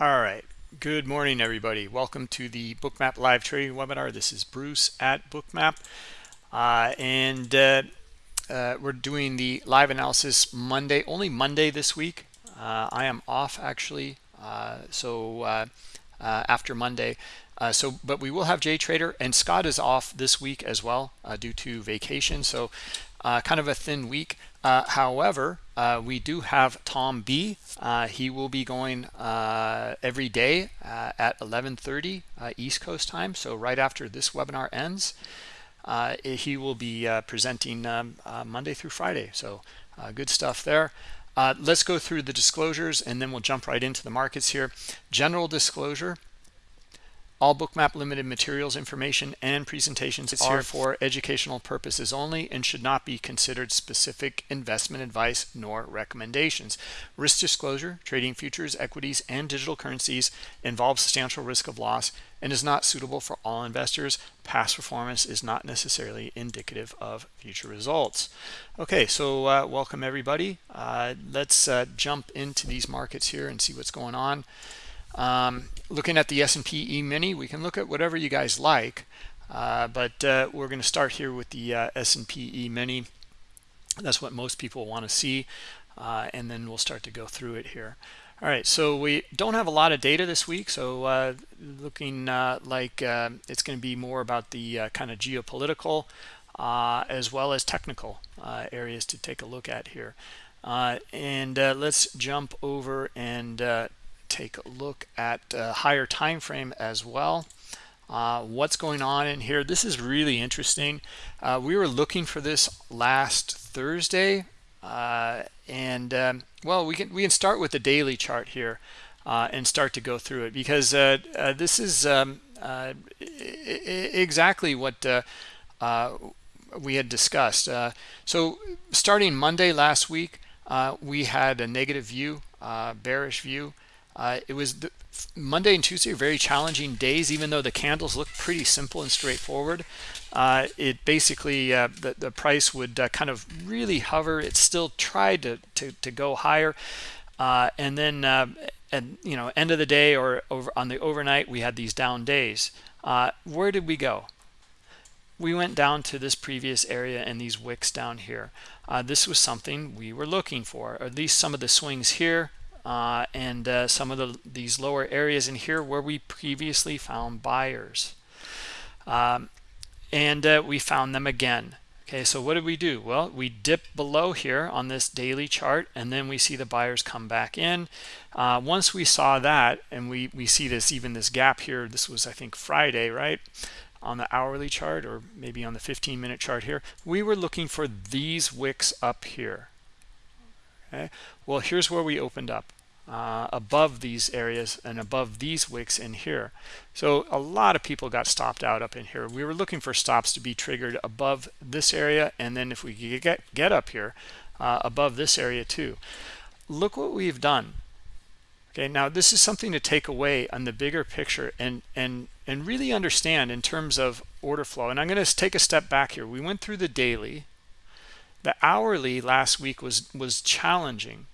All right. Good morning, everybody. Welcome to the Bookmap live trading webinar. This is Bruce at Bookmap. Uh, and uh, uh, we're doing the live analysis Monday, only Monday this week. Uh, I am off actually. Uh, so uh, after Monday. so, but we will have Jay Trader and Scott is off this week as well due to vacation. So kind of a thin week. Uh, however, uh, we do have Tom B. Uh, he will be going uh, every day uh, at 11:30 uh, East Coast time. So right after this webinar ends, he will be presenting um, Monday through Friday. So good stuff there. let's go through the disclosures and then we'll jump right into the markets here. General disclosure. All Bookmap Limited materials, information, and presentations are for educational purposes only and should not be considered specific investment advice nor recommendations. Risk disclosure, trading futures, equities, and digital currencies involves substantial risk of loss and is not suitable for all investors. Past performance is not necessarily indicative of future results. Okay, so uh, welcome everybody. Uh, let's uh, jump into these markets here and see what's going on. Um, looking at the S&P E-mini, we can look at whatever you guys like, uh, but uh, we're going to start here with the uh, S&P E-mini. That's what most people want to see, uh, and then we'll start to go through it here. All right, so we don't have a lot of data this week, so uh, looking uh, like it's going to be more about the kind of geopolitical as well as technical areas to take a look at here. and let's jump over and take a look at higher time frame as well. Uh, what's going on in here? This is really interesting. Uh, we were looking for this last Thursday uh, and um, well we can we can start with the daily chart here uh, and start to go through it because uh, uh, this is um, exactly what we had discussed. So starting Monday last week we had a negative view bearish view uh, it was the, Monday and Tuesday very challenging days, even though the candles look pretty simple and straightforward. Uh, it basically, uh, the, the price would uh, kind of really hover. It still tried to, to, to go higher. Uh, and then, uh, and you know, end of the day or over on the overnight, we had these down days. where did we go? We went down to this previous area and these wicks down here. this was something we were looking for, or at least some of the swings here uh, and uh, some of the, these lower areas in here where we previously found buyers. Um, and uh, we found them again. Okay, so what did we do? Well, we dip below here on this daily chart, and then we see the buyers come back in. Uh, once we saw that, and we, we see this, even this gap here, this was, I think, Friday, right? On the hourly chart, or maybe on the 15-minute chart here, we were looking for these wicks up here. Okay, well, here's where we opened up uh, above these areas and above these wicks in here. So a lot of people got stopped out up in here. We were looking for stops to be triggered above this area, and then if we get get up here uh, above this area too. Look what we've done. Okay, now this is something to take away on the bigger picture and and and really understand in terms of order flow. And I'm going to take a step back here. We went through the daily. The hourly last week was was challenging.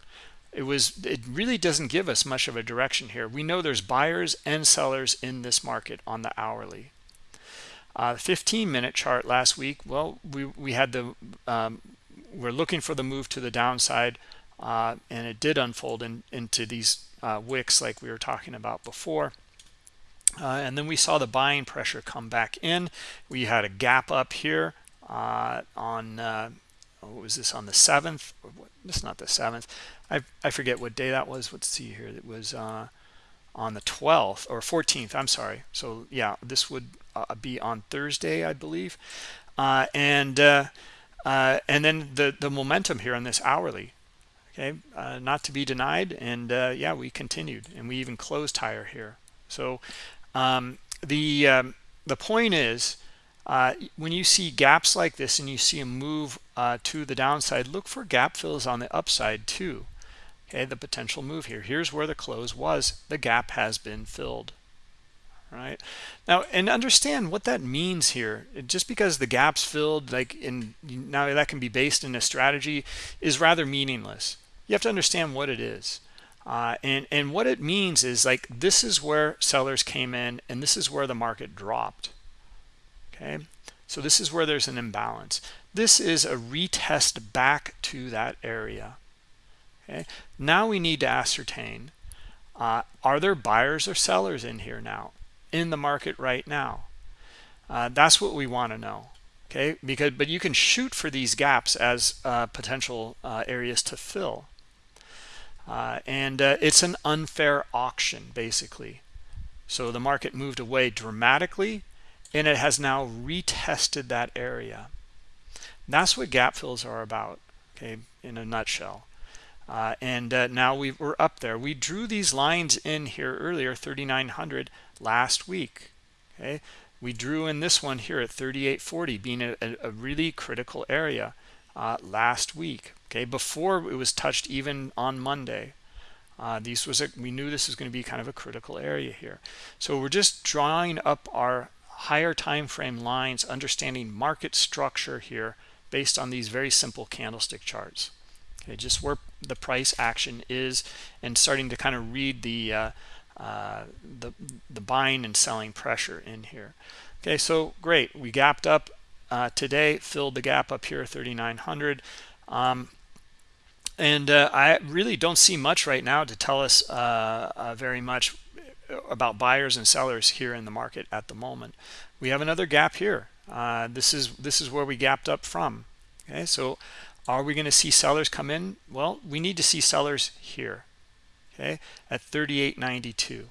It was it really doesn't give us much of a direction here. We know there's buyers and sellers in this market on the hourly. Uh, 15 minute chart last week well we we had the um, we're looking for the move to the downside uh, and it did unfold in, into these uh, wicks like we were talking about before. Uh, and then we saw the buying pressure come back in. We had a gap up here uh, on uh, was this on the 7th it's not the 7th I, I forget what day that was. Let's see here. It was uh, on the 12th or 14th I'm sorry. So yeah this would uh, be on Thursday I believe. Uh, and uh, uh, and then the the momentum here on this hourly okay uh, not to be denied. And yeah we continued and we even closed higher here. So um, the um, the point is uh, when you see gaps like this and you see a move uh, to the downside, look for gap fills on the upside too. Okay, the potential move here. Here's where the close was. The gap has been filled. Right now, and understand what that means here. Just because the gap's filled, like in now that can be based in a strategy, is rather meaningless. You have to understand what it is. Uh, and, and what it means is like this is where sellers came in and this is where the market dropped. Okay, so this is where there's an imbalance. This is a retest back to that area. Okay, now we need to ascertain uh, are there buyers or sellers in here now in the market right now? Uh, that's what we want to know. Okay, because but you can shoot for these gaps as uh, potential uh, areas to fill. Uh, and uh, it's an unfair auction basically. So the market moved away dramatically and it has now retested that area. That's what gap fills are about, okay, in a nutshell. Uh, and uh, now we are up there. We drew these lines in here earlier, 3,900 last week. Okay, we drew in this one here at 3840, being a, a really critical area uh, last week. Okay, before it was touched even on Monday. Uh, these was a, we knew this was going to be kind of a critical area here. So we're just drawing up our higher time frame lines, understanding market structure here based on these very simple candlestick charts. Okay just where the price action is and starting to kind of read the uh, uh, the the buying and selling pressure in here. Okay so great we gapped up uh, today filled the gap up here 3900 um, and uh, I really don't see much right now to tell us uh, uh, very much about buyers and sellers here in the market at the moment we have another gap here this is this is where we gapped up from okay so are we going to see sellers come in? Well, we need to see sellers here, okay, at 38.92.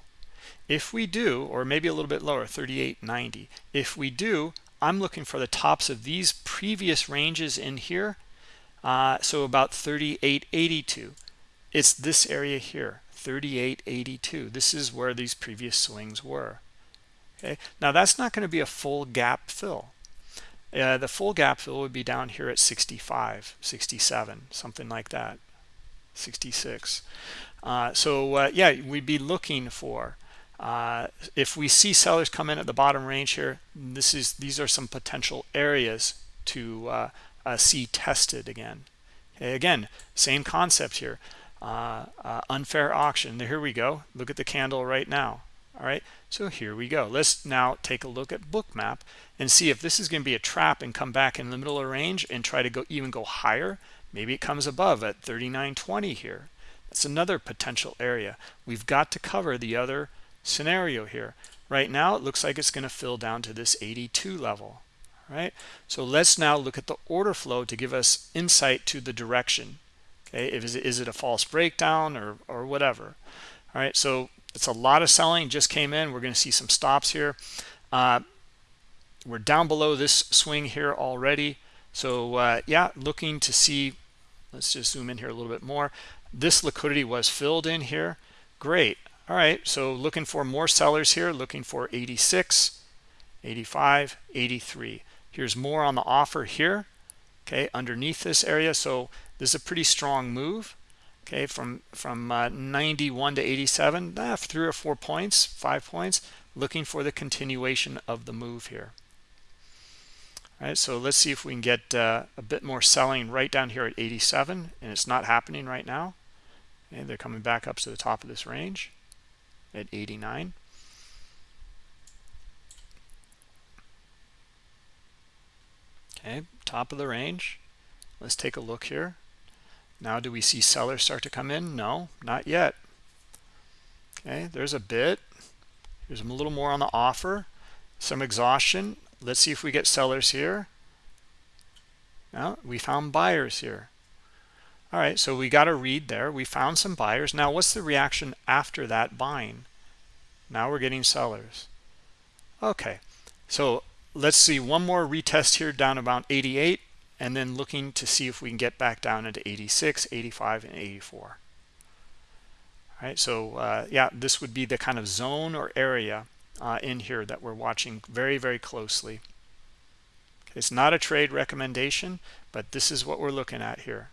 If we do, or maybe a little bit lower, 38.90. If we do, I'm looking for the tops of these previous ranges in here. Uh, so about 38.82. It's this area here, 38.82. This is where these previous swings were. Okay, now that's not going to be a full gap fill. Uh, the full gap fill would be down here at 65, 67, something like that, 66. Uh, so uh, yeah, we'd be looking for uh, if we see sellers come in at the bottom range here. This is these are some potential areas to uh, uh, see tested again. Okay, again, same concept here. Uh, uh, unfair auction. Here we go. Look at the candle right now. All right? So here we go. Let's now take a look at bookmap and see if this is going to be a trap and come back in the middle of range and try to go even go higher. Maybe it comes above at 39.20 here. That's another potential area. We've got to cover the other scenario here. Right now it looks like it's going to fill down to this 82 level. Right? So let's now look at the order flow to give us insight to the direction is it, is it a false breakdown or or whatever all right so it's a lot of selling just came in. We're going to see some stops here. Uh, we're down below this swing here already. So uh, yeah, looking to see, let's just zoom in here a little bit more. This liquidity was filled in here. Great. All right, so looking for more sellers here, looking for 86, 85, 83. Here's more on the offer here, okay, underneath this area. So this is a pretty strong move okay from from uh, 91 to 87 ah, three or four points five points. Looking for the continuation of the move here. All right so let's see if we can get uh, a bit more selling right down here at 87 and it's not happening right now. And they're coming back up to the top of this range at 89 okay top of the range. Let's take a look here now, do we see sellers start to come in? No, not yet. Okay, there's a bit. Here's a little more on the offer. Some exhaustion. Let's see if we get sellers here. Now, we found buyers here. All right, so we got a read there. We found some buyers. Now, what's the reaction after that buying? Now we're getting sellers. Okay, so let's see one more retest here down about 88 and then looking to see if we can get back down into 86 85 and 84 all right so uh, yeah this would be the kind of zone or area uh, in here that we're watching very very closely. It's not a trade recommendation but this is what we're looking at here.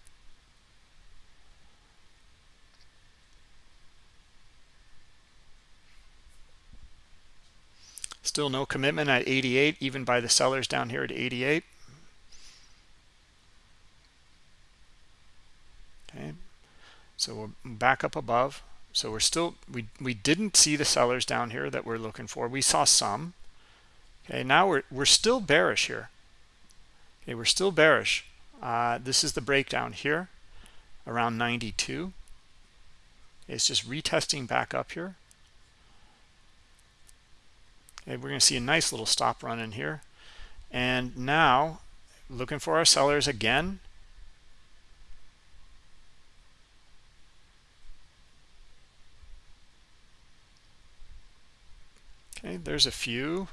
Still no commitment at 88 even by the sellers down here at 88 okay? So we're back up above. So we're still we we didn't see the sellers down here that we're looking for. We saw some. Okay now we're we're still bearish here. Okay we're still bearish. Uh, this is the breakdown here around 92 it's just retesting back up here. Okay we're going to see a nice little stop run in here. And now looking for our sellers again okay there's a few.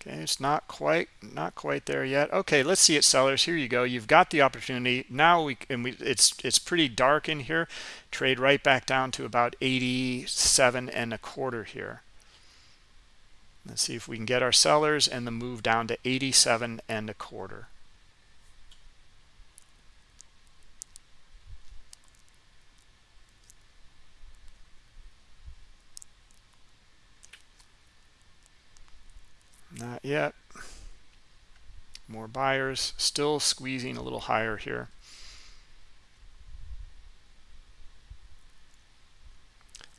Okay it's not quite not quite there yet. Okay let's see it sellers. Here you go. You've got the opportunity. Now we and we it's it's pretty dark in here. Trade right back down to about 87 and a quarter here. Let's see if we can get our sellers and the move down to 87 and a quarter Not yet. More buyers, still squeezing a little higher here.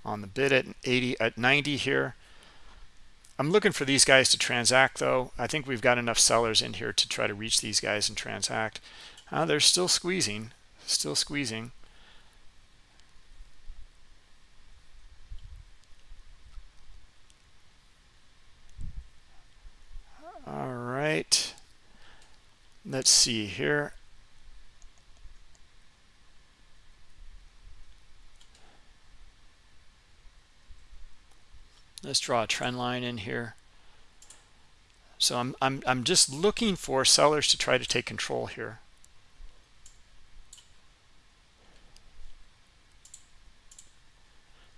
On the bid at 80 at 90 here. I'm looking for these guys to transact though. I think we've got enough sellers in here to try to reach these guys and transact. Uh, they're still squeezing, still squeezing. All right. Let's see here. Let's draw a trend line in here. So I'm, I'm i'm just looking for sellers to try to take control here.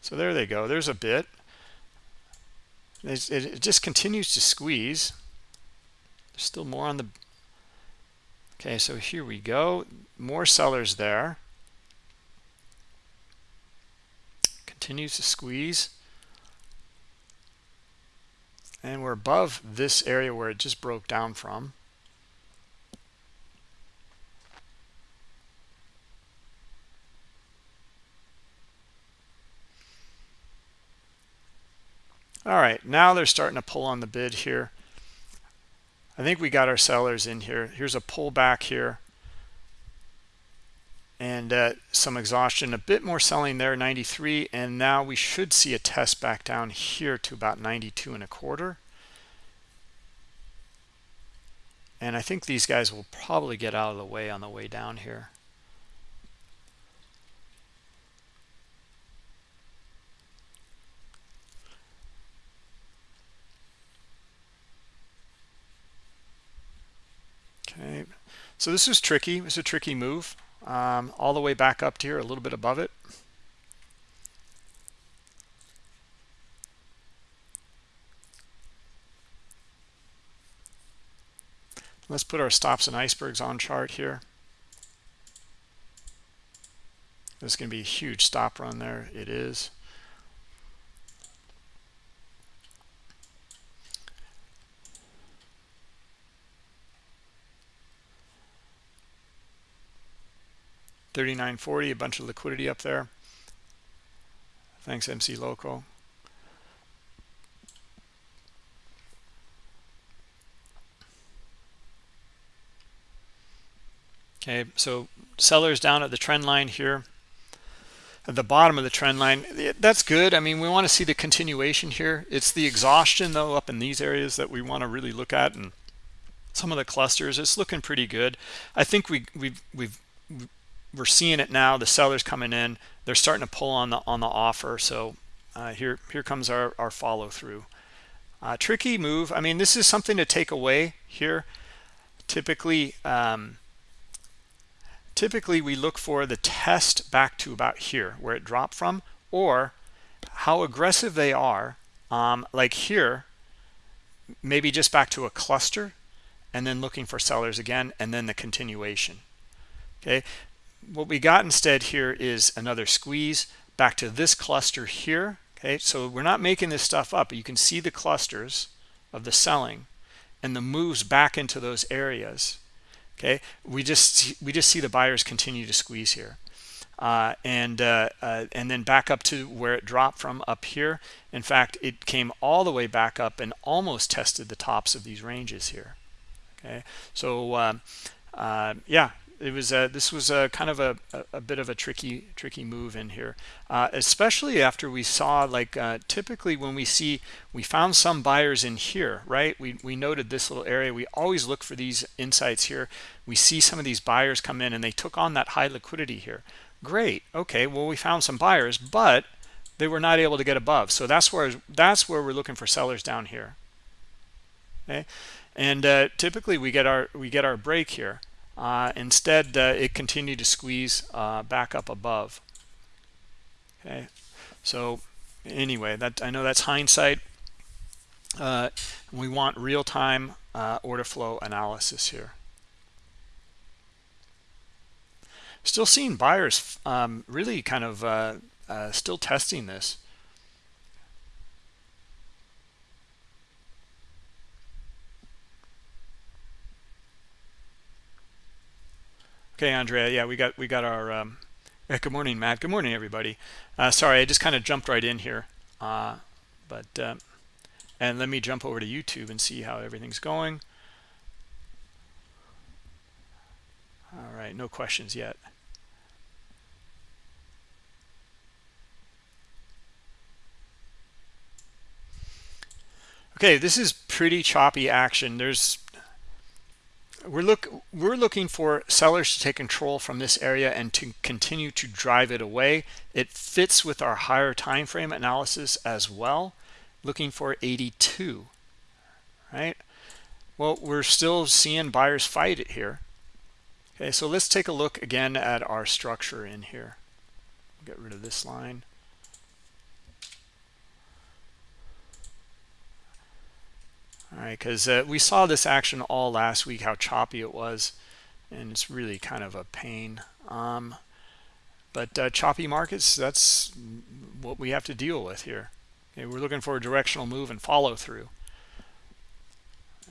So there they go. There's a bit. It, it just continues to squeeze there's still more on the okay so here we go. More sellers there. Continues to squeeze. And we're above this area where it just broke down from. All right now they're starting to pull on the bid here I think we got our sellers in here. Here's a pullback here. And uh, some exhaustion, a bit more selling there, 93. And now we should see a test back down here to about 92 and a quarter. And I think these guys will probably get out of the way on the way down here. So this is tricky. It's a tricky move. Um, all the way back up to here, a little bit above it. Let's put our stops and icebergs on chart here. There's going to be a huge stop run there. It is. Thirty-nine forty, a bunch of liquidity up there. Thanks, MC Loco. Okay, so sellers down at the trend line here at the bottom of the trend line that's good i mean we want to see the continuation here it's the exhaustion though up in these areas that we want to really look at and some of the clusters it's looking pretty good i think we we've we've we're seeing it now the sellers coming in they're starting to pull on the on the offer. So uh, here here comes our, our follow through uh, tricky move. I mean this is something to take away here. Typically um, typically we look for the test back to about here where it dropped from or how aggressive they are um, like here maybe just back to a cluster and then looking for sellers again and then the continuation. Okay what we got instead here is another squeeze back to this cluster here okay? So we're not making this stuff up you can see the clusters of the selling and the moves back into those areas okay? We just we just see the buyers continue to squeeze here. Uh, and uh, uh, and then back up to where it dropped from up here. In fact it came all the way back up and almost tested the tops of these ranges here okay? So um, uh, yeah it was a, this was a kind of a, a, bit of a tricky tricky move in here uh, especially after we saw like uh, typically when we see we found some buyers in here right? We, we noted this little area. We always look for these insights here. We see some of these buyers come in and they took on that high liquidity here. Great. Okay. Well we found some buyers but they were not able to get above. So that's where that's where we're looking for sellers down here. Okay. And uh, typically we get our we get our break here uh, instead, uh, it continued to squeeze uh, back up above. Okay, so anyway, that I know that's hindsight. Uh, we want real-time uh, order flow analysis here. Still seeing buyers um, really kind of uh, still testing this. Okay, Andrea. Yeah, we got we got our. Um, good morning, Matt. Good morning, everybody. Uh, sorry, I just kind of jumped right in here, uh, but uh, and let me jump over to YouTube and see how everything's going. All right, no questions yet. Okay, this is pretty choppy action. There's we're look we're looking for sellers to take control from this area and to continue to drive it away. It fits with our higher time frame analysis as well looking for 82 right? Well we're still seeing buyers fight it here. Okay so let's take a look again at our structure in here. Get rid of this line because uh, we saw this action all last week how choppy it was and it's really kind of a pain um, but uh, choppy markets that's what we have to deal with here. Okay, we're looking for a directional move and follow through.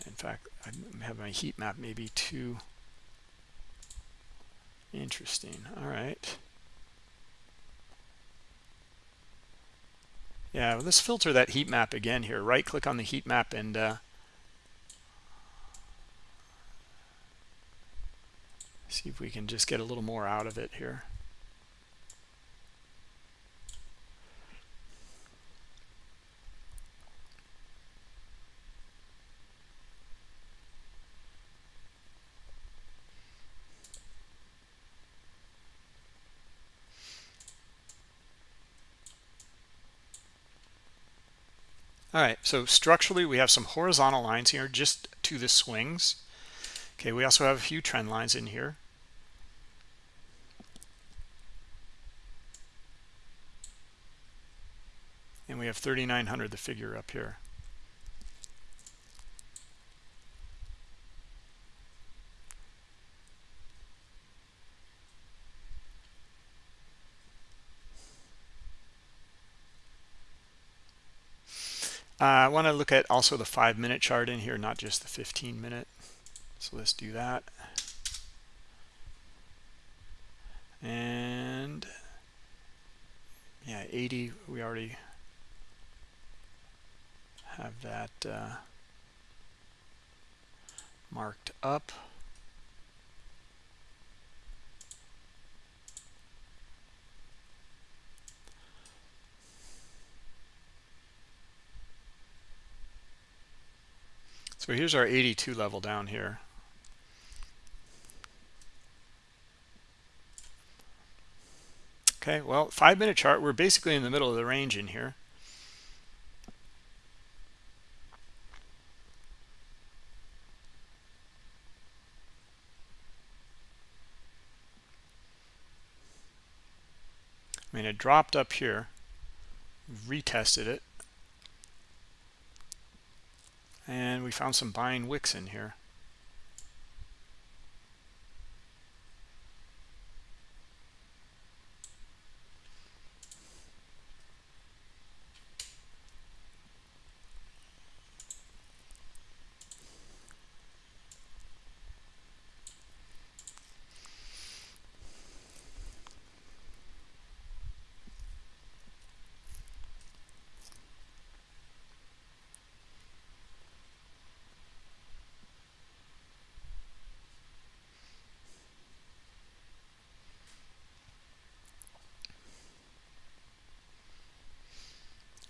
In fact I have my heat map maybe too interesting. All right yeah let's filter that heat map again here. Right click on the heat map and uh, see if we can just get a little more out of it here All right, so structurally we have some horizontal lines here just to the swings. Okay, we also have a few trend lines in here. And we have 3900 the figure up here. Uh, I want to look at also the five minute chart in here not just the 15 minute so let's do that. And yeah 80 we already have that uh, marked up. So here's our 82 level down here. Okay, well, five minute chart, we're basically in the middle of the range in here. Mean, it dropped up here, retested it, and we found some buying wicks in here.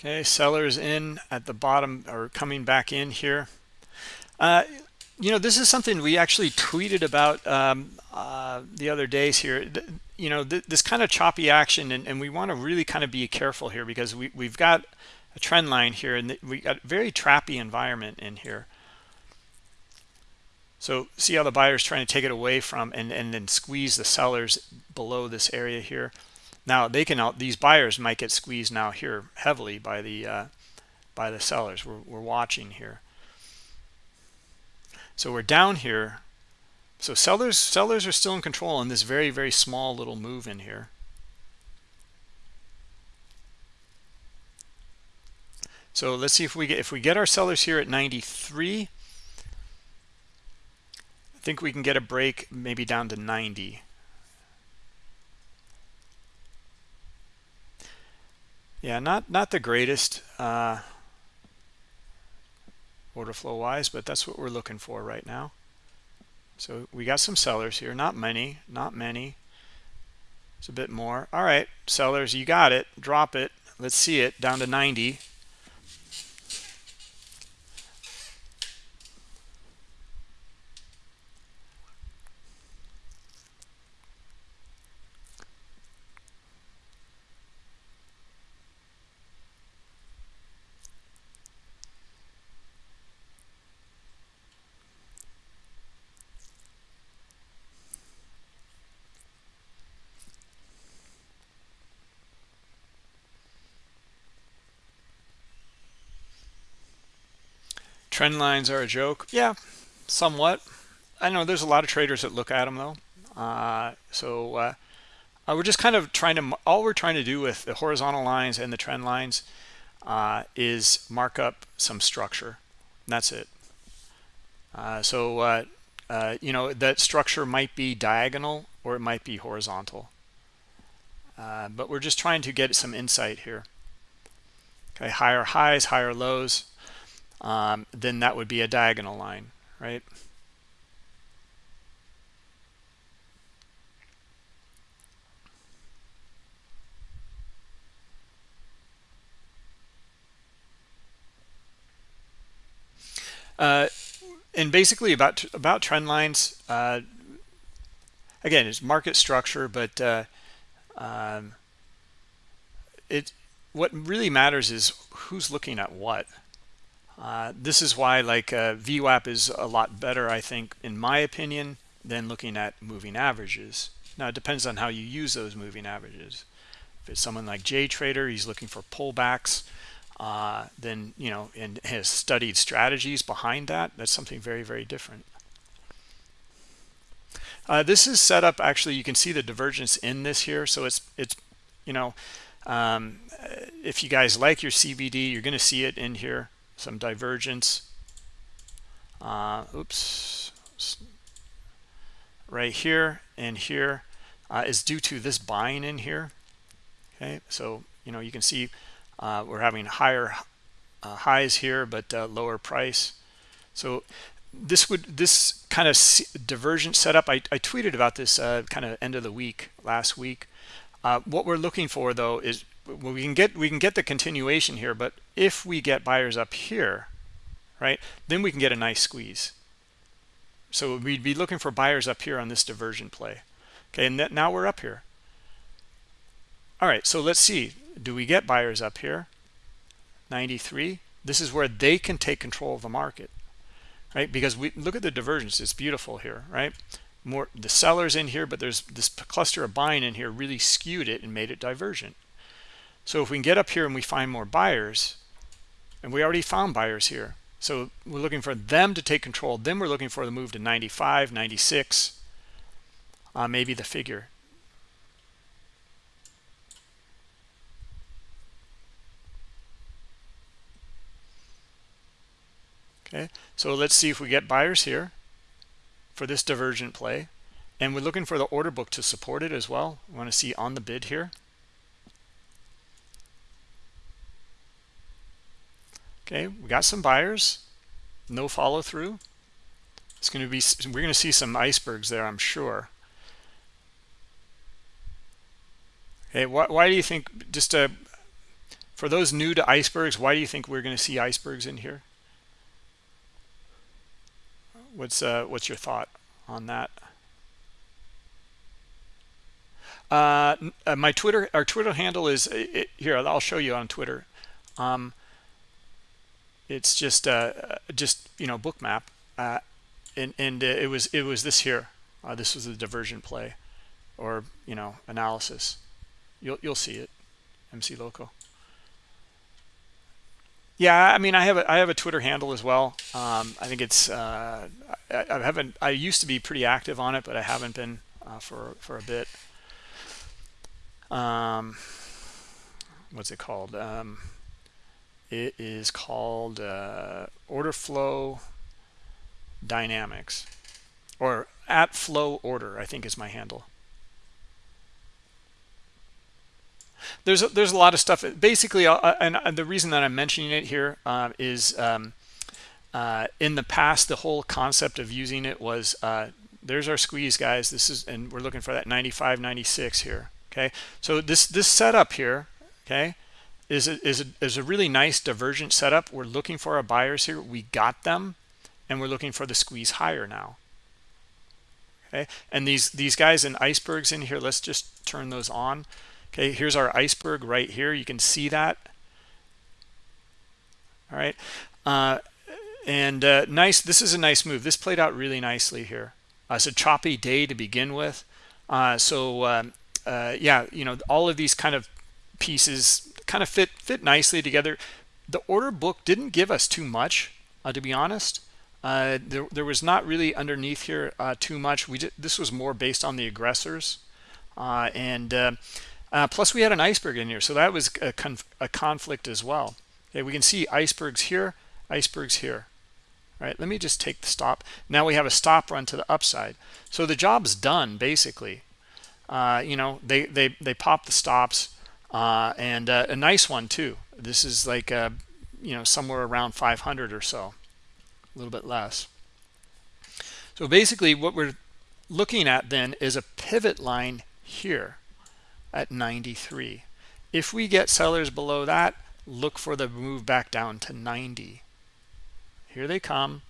Okay, sellers in at the bottom or coming back in here. Uh, you know, this is something we actually tweeted about um, uh, the other days here. You know, th this kind of choppy action, and, and we want to really kind of be careful here because we, we've got a trend line here, and we got very trappy environment in here. So see how the buyer's trying to take it away from and, and then squeeze the sellers below this area here. Now they can out these buyers might get squeezed now here heavily by the uh, by the sellers. We're, we're watching here. So we're down here. So sellers sellers are still in control on this very very small little move in here. So let's see if we get if we get our sellers here at 93. I think we can get a break maybe down to 90. Yeah not not the greatest uh, order flow wise but that's what we're looking for right now. So we got some sellers here not many not many. It's a bit more. All right sellers you got it. Drop it. Let's see it down to 90 Trend lines are a joke. Yeah, somewhat. I know there's a lot of traders that look at them though. Uh, so uh, uh, we're just kind of trying to, all we're trying to do with the horizontal lines and the trend lines uh, is mark up some structure. that's it. Uh, so, uh, you know, that structure might be diagonal or it might be horizontal. but we're just trying to get some insight here. Okay, higher highs, higher lows um, then that would be a diagonal line, right? Uh, and basically about about trend lines, uh, again, it's market structure, but uh, um, it what really matters is who's looking at what. Uh, this is why like uh, VWAP is a lot better, I think, in my opinion, than looking at moving averages. Now, it depends on how you use those moving averages. If it's someone like JTrader, he's looking for pullbacks, uh, then, you know, and has studied strategies behind that, that's something very, very different. Uh, this is set up, actually, you can see the divergence in this here. So it's, it's you know, um, if you guys like your CVD, you're going to see it in here some divergence. Uh, oops. Right here and here uh, is due to this buying in here. Okay so you know you can see uh, we're having higher uh, highs here but uh, lower price. So this would this kind of divergent setup I, I tweeted about this uh, kind of end of the week last week. What we're looking for though is we can get we can get the continuation here but if we get buyers up here right then we can get a nice squeeze. So we'd be looking for buyers up here on this diversion play. Okay and now we're up here. All right so let's see. Do we get buyers up here? 93 this is where they can take control of the market right? Because we look at the divergence it's beautiful here right? More the sellers in here but there's this cluster of buying in here really skewed it and made it divergent so if we can get up here and we find more buyers, and we already found buyers here. So we're looking for them to take control. Then we're looking for the move to 95, 96, uh, maybe the figure. Okay, so let's see if we get buyers here for this divergent play. And we're looking for the order book to support it as well. We want to see on the bid here. Okay, we got some buyers, no follow through. It's going to be, we're going to see some icebergs there, I'm sure. Okay, why, why do you think, just a, for those new to icebergs why do you think we're going to see icebergs in here what's uh what's your thought on that uh, uh my twitter our twitter handle is uh, it, here i'll show you on twitter um it's just uh just you know bookmap uh and and uh, it was it was this here. Uh, this was the diversion play or you know analysis. You'll you'll see it mc loco yeah i mean i have a i have a twitter handle as well. Um, i think it's uh, I, I, haven't i used to be pretty active on it but i haven't been uh, for for a bit. Um what's it called? Um it is called uh, order flow dynamics. Or at flow order i think is my handle. There's a, there's a lot of stuff. Basically uh, uh and, and, the reason that i'm mentioning it here uh, is um, uh, in the past the whole concept of using it was uh, there's our squeeze guys. This is and we're looking for that 95 96 here okay? So this this setup here okay is a, is a, is a really nice divergent setup. We're looking for our buyers here. We got them and we're looking for the squeeze higher now. Okay? And these these guys and icebergs in here let's just turn those on. Okay here's our iceberg right here. You can see that. All right. Uh, and uh, nice this is a nice move. This played out really nicely here. Uh, it's a choppy day to begin with. Uh, so um, uh, yeah you know all of these kind of pieces kind of fit fit nicely together. The order book didn't give us too much uh, to be honest. Uh, there, there was not really underneath here uh, too much. We did, this was more based on the aggressors. Uh, and uh, uh, plus we had an iceberg in here so that was a, conf a conflict as well. Okay we can see icebergs here icebergs here. All right let me just take the stop. Now we have a stop run to the upside. So the job's done basically. You know they they they pop the stops uh, and uh, a nice one too. This is like uh, you know somewhere around 500 or so a little bit less. So basically what we're looking at then is a pivot line here at 93 if we get sellers below that look for the move back down to 90 here they come.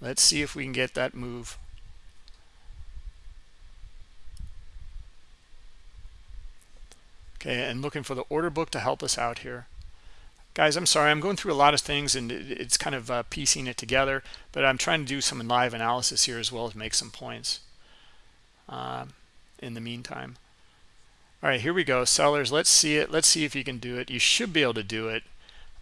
Let's see if we can get that move okay and looking for the order book to help us out here. Guys i'm sorry i'm going through a lot of things and it's kind of uh, piecing it together but i'm trying to do some live analysis here as well as make some points uh, in the meantime. All right here we go sellers let's see it let's see if you can do it. You should be able to do it.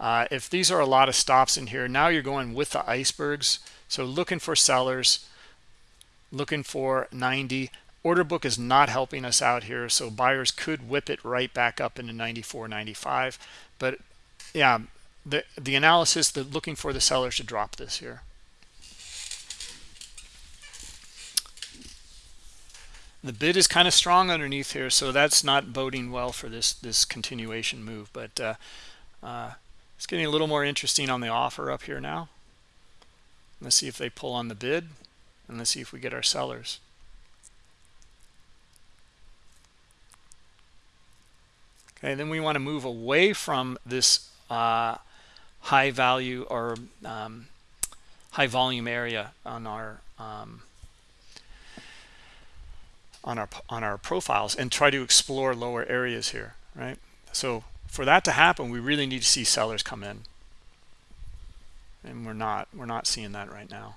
Uh, if these are a lot of stops in here now you're going with the icebergs. So looking for sellers looking for 90 order book is not helping us out here so buyers could whip it right back up into 94 95 but yeah the the analysis they're looking for the sellers to drop this here. The bid is kind of strong underneath here so that's not boding well for this this continuation move but uh, uh, it's getting a little more interesting on the offer up here now. Let's see if they pull on the bid and let's see if we get our sellers okay then we want to move away from this uh, high value or um, high volume area on our um, on our on our profiles and try to explore lower areas here right? So for that to happen we really need to see sellers come in. And we're not we're not seeing that right now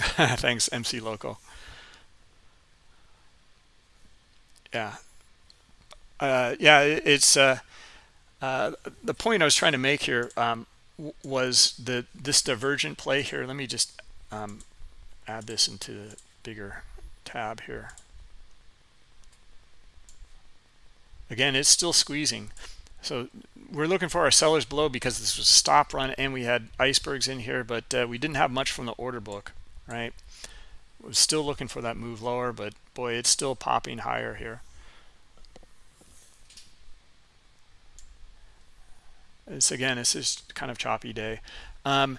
Thanks, MC Loco. Yeah. Uh, yeah, it's uh, uh, the point I was trying to make here um, was the this divergent play here. Let me just um, add this into the bigger tab here. Again, it's still squeezing. So we're looking for our sellers below because this was a stop run and we had icebergs in here, but uh, we didn't have much from the order book right? Was still looking for that move lower but boy it's still popping higher here. It's again it's just kind of choppy day. Um,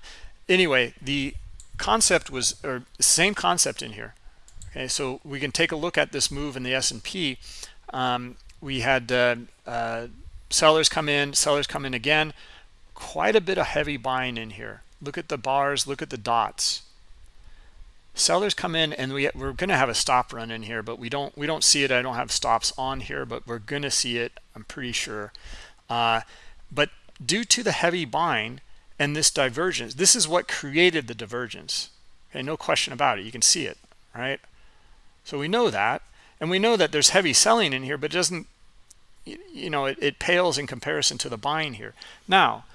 anyway the concept was or same concept in here. Okay so we can take a look at this move in the S&P um, we had uh, uh, sellers come in sellers come in again. Quite a bit of heavy buying in here. Look at the bars look at the dots sellers come in and we, we're going to have a stop run in here but we don't we don't see it. I don't have stops on here but we're going to see it i'm pretty sure. Uh, but due to the heavy buying and this divergence this is what created the divergence. Okay no question about it. You can see it right? So we know that and we know that there's heavy selling in here but it doesn't you know it, it pales in comparison to the buying here. Now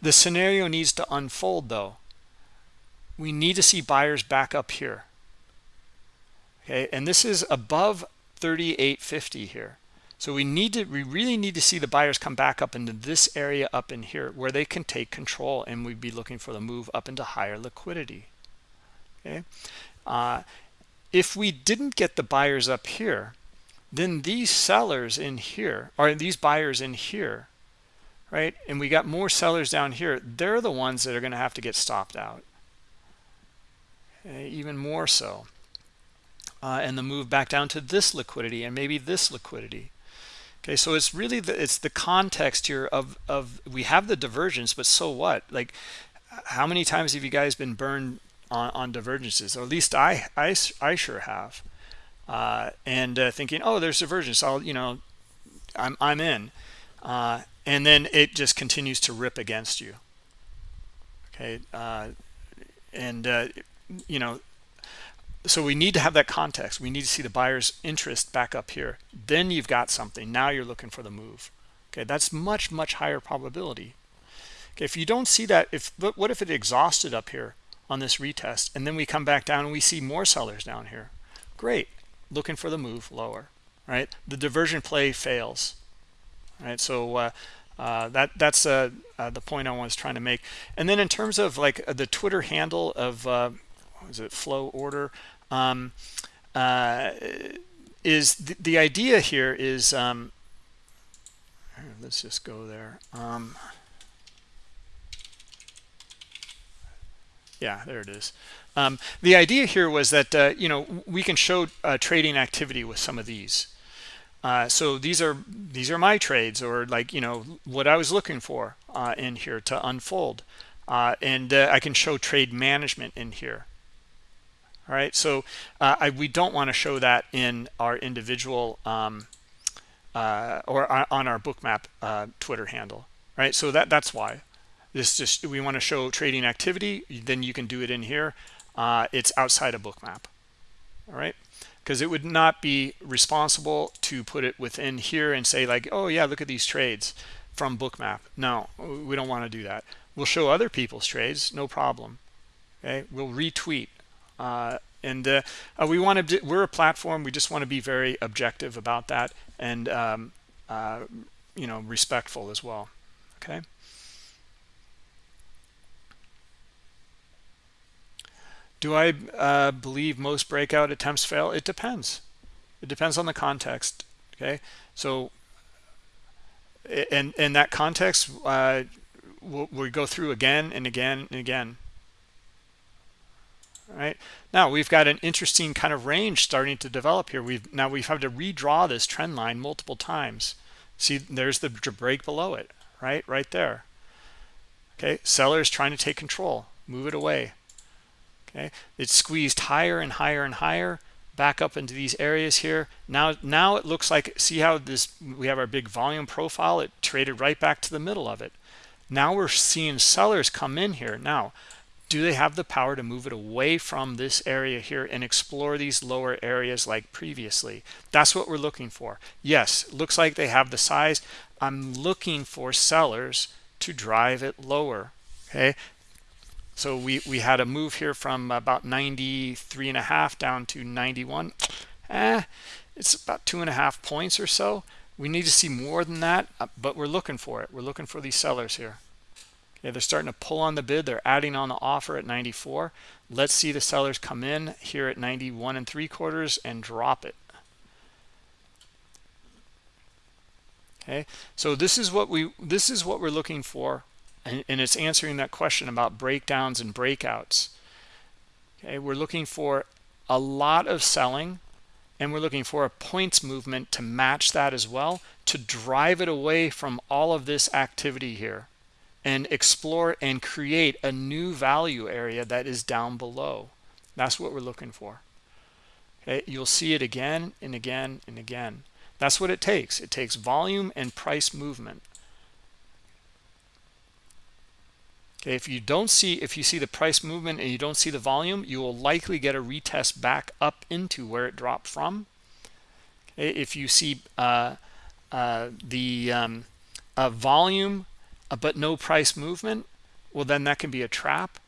the scenario needs to unfold though we need to see buyers back up here okay and this is above 3850 here so we need to we really need to see the buyers come back up into this area up in here where they can take control and we'd be looking for the move up into higher liquidity. Okay. Uh, if we didn't get the buyers up here, then these sellers in here or these buyers in here, right? And we got more sellers down here. They're the ones that are going to have to get stopped out. Okay, even more so. Uh, and the move back down to this liquidity and maybe this liquidity. Okay so it's really the it's the context here of of we have the divergence but so what? Like how many times have you guys been burned on, on divergences? Or at least i i, I sure have. Uh, and uh, thinking oh there's divergence. I'll you know i'm i'm in. Uh, and then it just continues to rip against you. Okay uh, and uh, you know so we need to have that context. We need to see the buyer's interest back up here. Then you've got something. Now you're looking for the move. Okay that's much much higher probability. Okay if you don't see that if what if it exhausted up here on this retest and then we come back down and we see more sellers down here? Great. Looking for the move lower right? The diversion play fails right? So uh, uh, that that's uh, uh, the point I was trying to make. And then in terms of like the Twitter handle of uh, is it flow order? Um, uh, is the, the, idea here is um, let's just go there. Um, yeah there it is. Um, the idea here was that uh, you know we can show uh, trading activity with some of these. Uh, so these are these are my trades or like you know what I was looking for uh, in here to unfold. Uh, and uh, I can show trade management in here all right so uh, I, we don't want to show that in our individual um, uh, or on our bookmap uh, twitter handle right? So that that's why. This just we want to show trading activity then you can do it in here. Uh, it's outside of bookmap all right? Because it would not be responsible to put it within here and say like oh yeah look at these trades from bookmap. No we don't want to do that. We'll show other people's trades no problem okay? We'll retweet and uh, uh, we want to we're a platform we just want to be very objective about that and um, uh, you know respectful as well okay? Do i uh, believe most breakout attempts fail? It depends. It depends on the context okay? So and in that context uh, we'll, we'll go through again and again and again right? Now we've got an interesting kind of range starting to develop here. We've now we've had to redraw this trend line multiple times. See there's the break below it right right there. Okay sellers trying to take control. Move it away. Okay it's squeezed higher and higher and higher back up into these areas here. Now now it looks like see how this we have our big volume profile? It traded right back to the middle of it. Now we're seeing sellers come in here. Now do they have the power to move it away from this area here and explore these lower areas like previously? That's what we're looking for. Yes looks like they have the size. I'm looking for sellers to drive it lower okay? So we we had a move here from about 93 and a half down to 91 eh, it's about two and a half points or so. We need to see more than that uh, but we're looking for it. We're looking for these sellers here Okay, they're starting to pull on the bid. They're adding on the offer at 94. Let's see the sellers come in here at 91 and three quarters and drop it. Okay, so this is what we this is what we're looking for, and, and it's answering that question about breakdowns and breakouts. okay we're looking for a lot of selling and we're looking for a points movement to match that as well to drive it away from all of this activity here and explore and create a new value area that is down below. That's what we're looking for. Okay you'll see it again and again and again. That's what it takes. It takes volume and price movement. Okay if you don't see if you see the price movement and you don't see the volume you will likely get a retest back up into where it dropped from. Okay if you see uh, uh, the um, uh, volume but no price movement well then that can be a trap.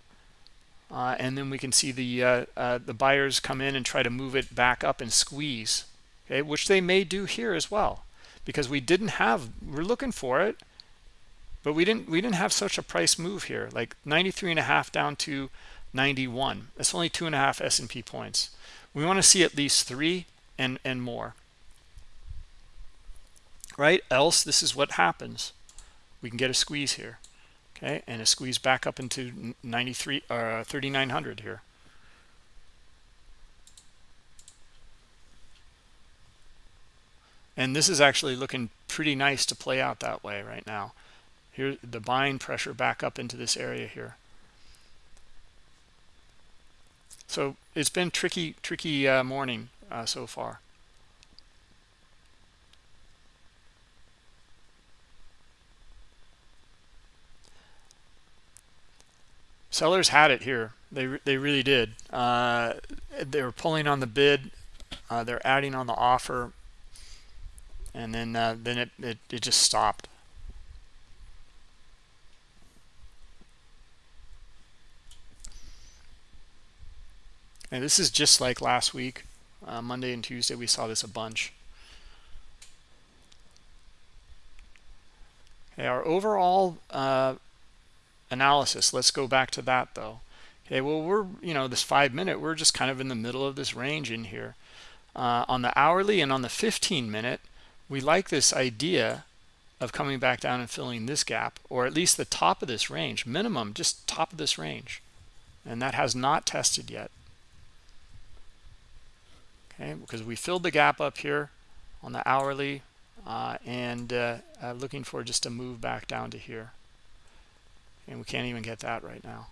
Uh, and then we can see the uh, the buyers come in and try to move it back up and squeeze okay which they may do here as well. Because we didn't have we're looking for it but we didn't we didn't have such a price move here. Like 93 and a half down to 91 that's only two and a half S&P points. We want to see at least three and and more. Right? Else this is what happens we can get a squeeze here okay? And a squeeze back up into 93 uh 3900 here. And this is actually looking pretty nice to play out that way right now. Here the buying pressure back up into this area here. So it's been tricky tricky uh, morning uh, so far sellers had it here. They they really did. Uh, they were pulling on the bid. Uh, they're adding on the offer. And then uh, then it, it, it just stopped. And this is just like last week, uh, Monday and Tuesday, we saw this a bunch. Okay, our overall uh, analysis, let's go back to that though. Okay, well, we're, you know, this five minute, we're just kind of in the middle of this range in here. Uh, on the hourly and on the 15 minute, we like this idea of coming back down and filling this gap, or at least the top of this range, minimum, just top of this range. And that has not tested yet okay because we filled the gap up here on the hourly uh, and uh, uh, looking for just a move back down to here and we can't even get that right now.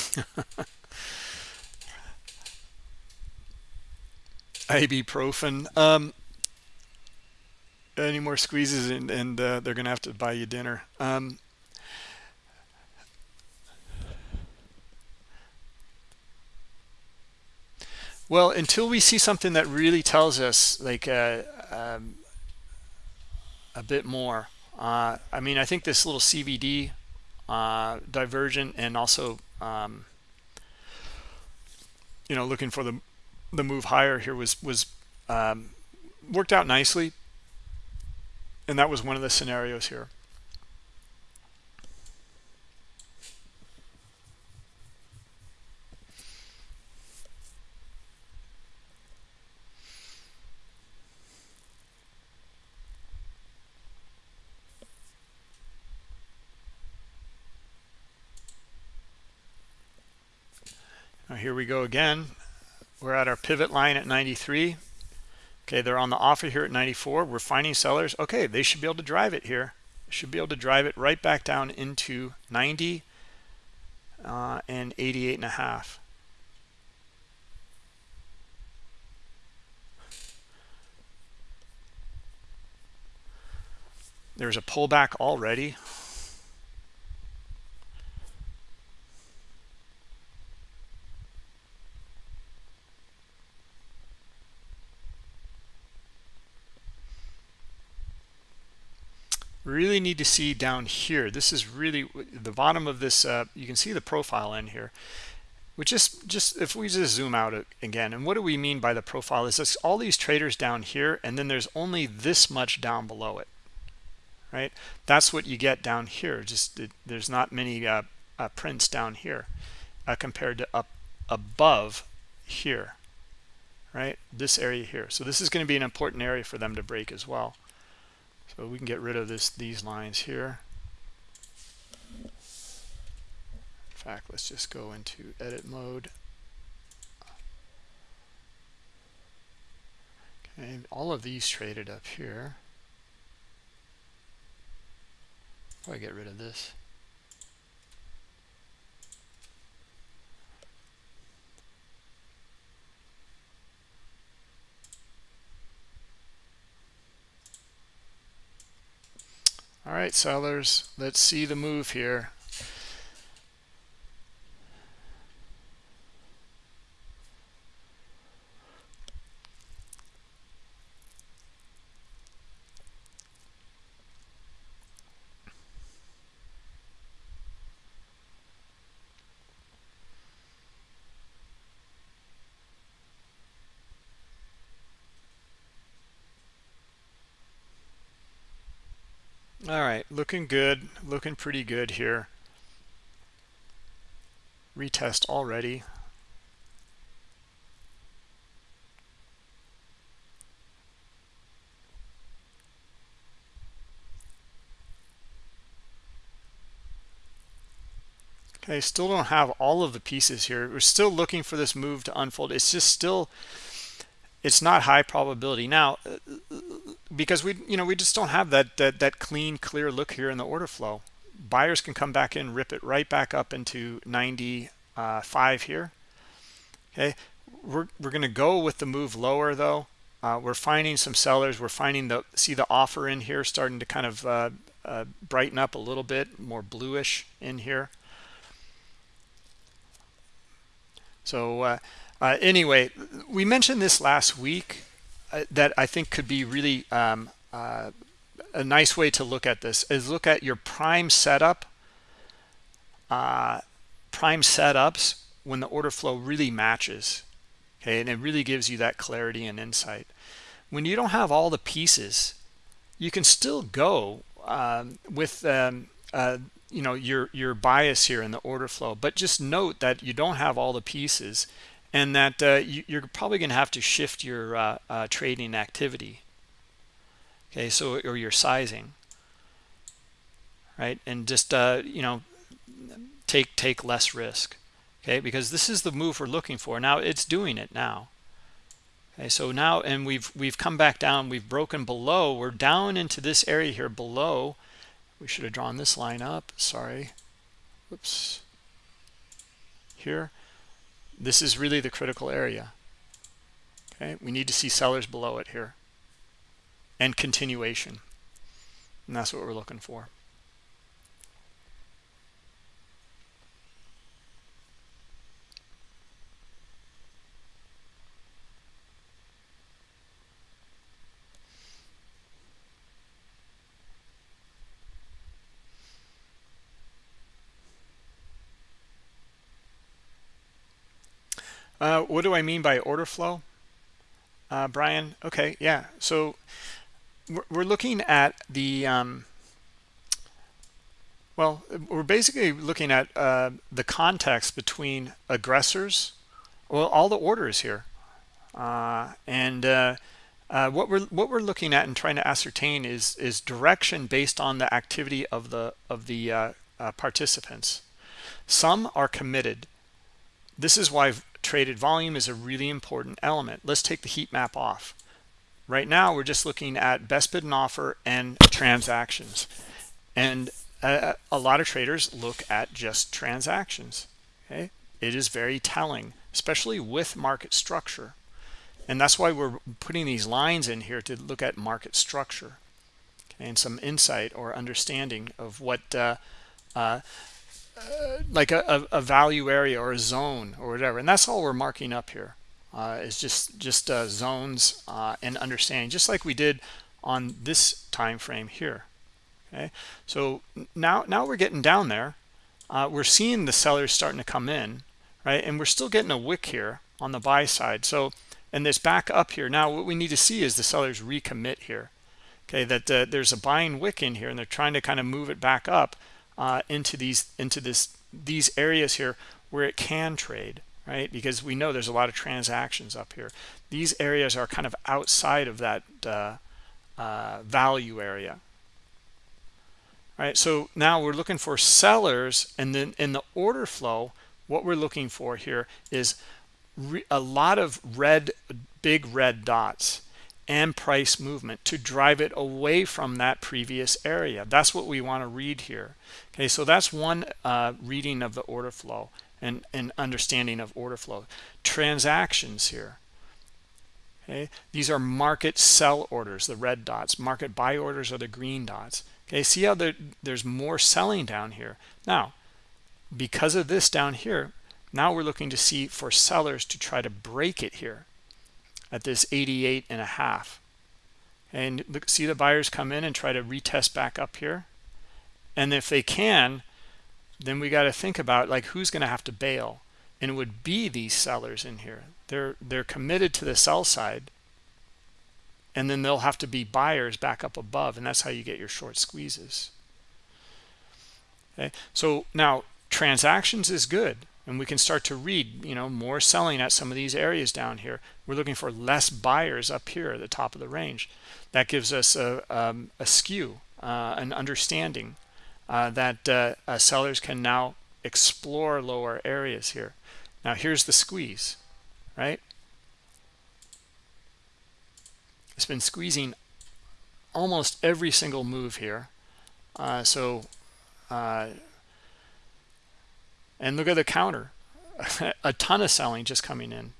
Ibuprofen. Um any more squeezes and, and uh, they're gonna have to buy you dinner. Um well until we see something that really tells us like uh, um, a bit more uh, I mean I think this little CVD uh, divergent and also um, you know looking for the the move higher here was was um, worked out nicely. And that was one of the scenarios here here we go again. We're at our pivot line at 93 okay they're on the offer here at 94 we're finding sellers. Okay they should be able to drive it here. Should be able to drive it right back down into 90 uh, and 88 and a half. There's a pullback already really need to see down here this is really the bottom of this uh, you can see the profile in here which is just if we just zoom out again and what do we mean by the profile is this all these traders down here and then there's only this much down below it right that's what you get down here just there's not many uh, uh, prints down here uh, compared to up above here right? This area here. So this is going to be an important area for them to break as well. So we can get rid of this these lines here. In fact, let's just go into edit mode. Okay, all of these traded up here. Probably get rid of this. All right, sellers, let's see the move here. All right, looking good, looking pretty good here. Retest already. Okay, still don't have all of the pieces here. We're still looking for this move to unfold. It's just still, it's not high probability. Now, because we you know we just don't have that that that clean clear look here in the order flow. Buyers can come back in rip it right back up into 95 here. Okay? We're, we're going to go with the move lower though. Uh, we're finding some sellers. We're finding the see the offer in here starting to kind of uh, uh, brighten up a little bit more bluish in here. So uh, uh, anyway we mentioned this last week that I think could be really um, uh, a nice way to look at this is look at your prime setup, uh, prime setups when the order flow really matches. Okay, and it really gives you that clarity and insight. When you don't have all the pieces, you can still go um, with um, uh, you know your your bias here in the order flow, but just note that you don't have all the pieces and that uh, you, are probably going to have to shift your uh, uh, trading activity okay so or your sizing right? And just uh, you know take take less risk okay? Because this is the move we're looking for. Now it's doing it now okay? So now and we've we've come back down. We've broken below. We're down into this area here below. We should have drawn this line up. Sorry. Whoops. Here this is really the critical area. Okay we need to see sellers below it here. And continuation. And that's what we're looking for Uh, what do I mean by order flow? Uh, Brian, okay, yeah. So we're, we're looking at the, um, well, we're basically looking at uh, the context between aggressors, well, all the orders here. Uh, and uh, uh, what we're what we're looking at and trying to ascertain is is direction based on the activity of the of the participants. Some are committed. This is why traded volume is a really important element. Let's take the heat map off. Right now, we're just looking at best bid and offer and transactions. And a, a lot of traders look at just transactions. Okay, It is very telling, especially with market structure. And that's why we're putting these lines in here to look at market structure and some insight or understanding of what uh, uh, uh, like a, a, value area or a zone or whatever. And that's all we're marking up here uh, is just just uh, zones uh, and understanding just like we did on this time frame here. Okay? So now now we're getting down there. Uh, we're seeing the sellers starting to come in right? And we're still getting a wick here on the buy side. So and this back up here now what we need to see is the sellers recommit here. Okay that there's a buying wick in here and they're trying to kind of move it back up uh, into these into this these areas here where it can trade right? Because we know there's a lot of transactions up here. These areas are kind of outside of that uh, uh, value area. All right, so now we're looking for sellers, and then in the order flow, what we're looking for here is a lot of red, big red dots and price movement to drive it away from that previous area. That's what we want to read here. Okay, so that's one uh, reading of the order flow and, and understanding of order flow. Transactions here. Okay, these are market sell orders, the red dots. Market buy orders are the green dots. Okay, see how there, there's more selling down here. Now, because of this down here, now we're looking to see for sellers to try to break it here at this 88 and a half. And look, see the buyers come in and try to retest back up here. And if they can, then we got to think about like who's going to have to bail. And it would be these sellers in here. They're they're committed to the sell side. And then they'll have to be buyers back up above. And that's how you get your short squeezes. Okay. So now transactions is good and we can start to read you know more selling at some of these areas down here. We're looking for less buyers up here at the top of the range. That gives us a, um, a skew uh, an understanding uh, that uh, uh sellers can now explore lower areas here. Now here's the squeeze right? It's been squeezing almost every single move here. Uh, so uh, and look at the counter. A ton of selling just coming in.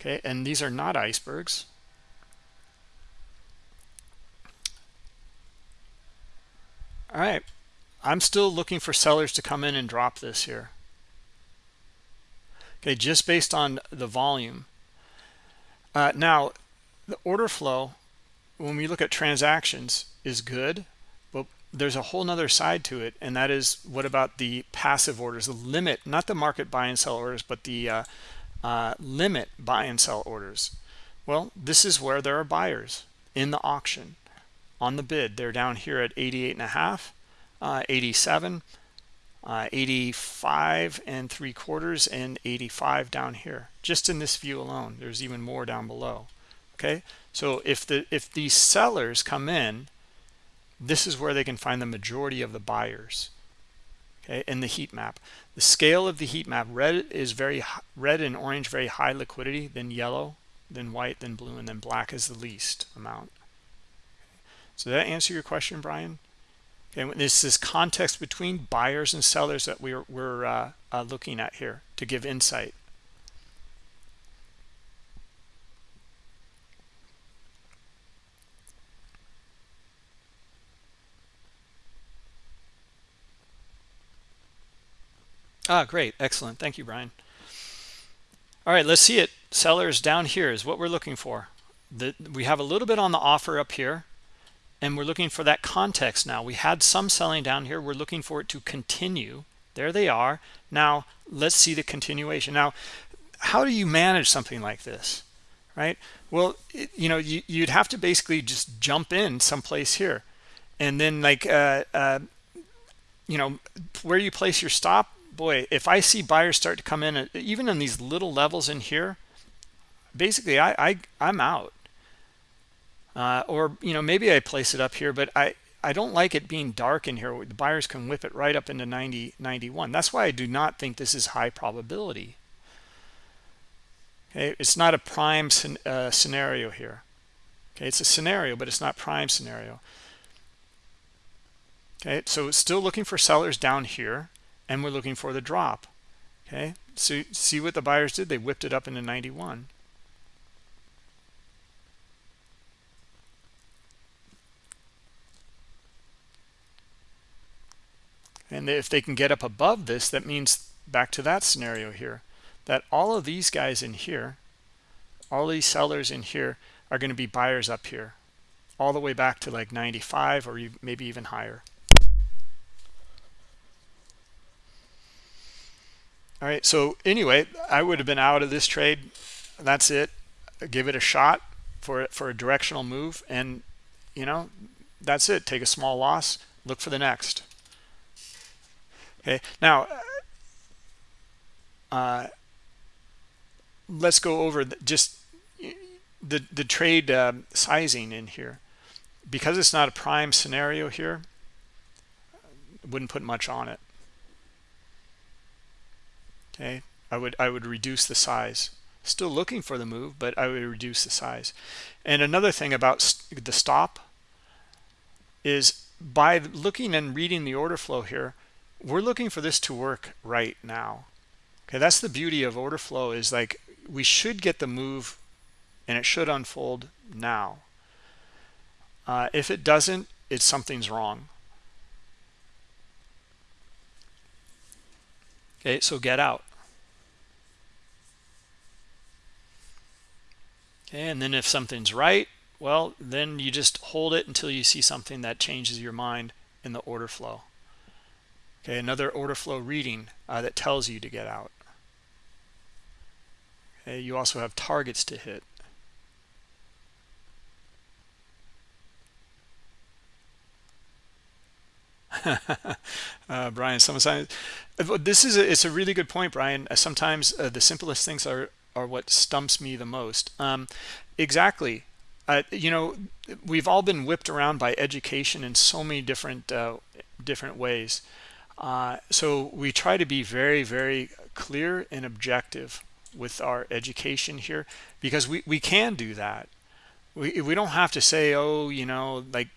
Okay and these are not icebergs. All right i'm still looking for sellers to come in and drop this here. Okay just based on the volume. Uh, now the order flow when we look at transactions is good there's a whole nother side to it and that is what about the passive orders the limit not the market buy and sell orders but the uh, uh, limit buy and sell orders? Well this is where there are buyers in the auction on the bid. They're down here at 88 and a half uh, 87 uh, 85 and three quarters and 85 down here. Just in this view alone there's even more down below okay? So if the if these sellers come in this is where they can find the majority of the buyers okay in the heat map. The scale of the heat map red is very red and orange very high liquidity then yellow then white then blue and then black is the least amount. So that answer your question brian? Okay this is context between buyers and sellers that we're, we're uh, uh, looking at here to give insight Ah, great. Excellent. Thank you, Brian. All right, let's see it. Sellers down here is what we're looking for. The, we have a little bit on the offer up here, and we're looking for that context now. We had some selling down here. We're looking for it to continue. There they are. Now, let's see the continuation. Now, how do you manage something like this, right? Well, it, you know, you, would have to basically just jump in someplace here. And then like, uh, uh, you know, where you place your stop boy, if I see buyers start to come in, uh, even in these little levels in here, basically I, I I'm out. Uh, or you know maybe I place it up here, but I I don't like it being dark in here. The buyers can whip it right up into 90 91. That's why I do not think this is high probability. Okay, it's not a prime uh, scenario here. Okay, it's a scenario, but it's not prime scenario. Okay, so still looking for sellers down here and we're looking for the drop okay? So see what the buyers did? They whipped it up into 91 and if they can get up above this that means back to that scenario here that all of these guys in here all these sellers in here are going to be buyers up here all the way back to like 95 or maybe even higher all right so anyway i would have been out of this trade. That's it. Give it a shot for for a directional move and you know that's it. Take a small loss look for the next. Okay now uh, let's go over just the the trade um, sizing in here. Because it's not a prime scenario here wouldn't put much on it okay? I would i would reduce the size. Still looking for the move but i would reduce the size. And another thing about the stop is by looking and reading the order flow here we're looking for this to work right now. Okay? That's the beauty of order flow is like we should get the move and it should unfold now. Uh, if it doesn't it's something's wrong okay so get out. Okay and then if something's right well then you just hold it until you see something that changes your mind in the order flow. Okay another order flow reading uh, that tells you to get out. Okay you also have targets to hit uh, Brian, sometimes this is a, it's a really good point, Brian. Uh, sometimes uh, the simplest things are are what stumps me the most. Um, exactly. Uh, you know, we've all been whipped around by education in so many different uh, different ways. Uh, so we try to be very, very clear and objective with our education here because we, we can do that. We, we don't have to say, oh, you know, like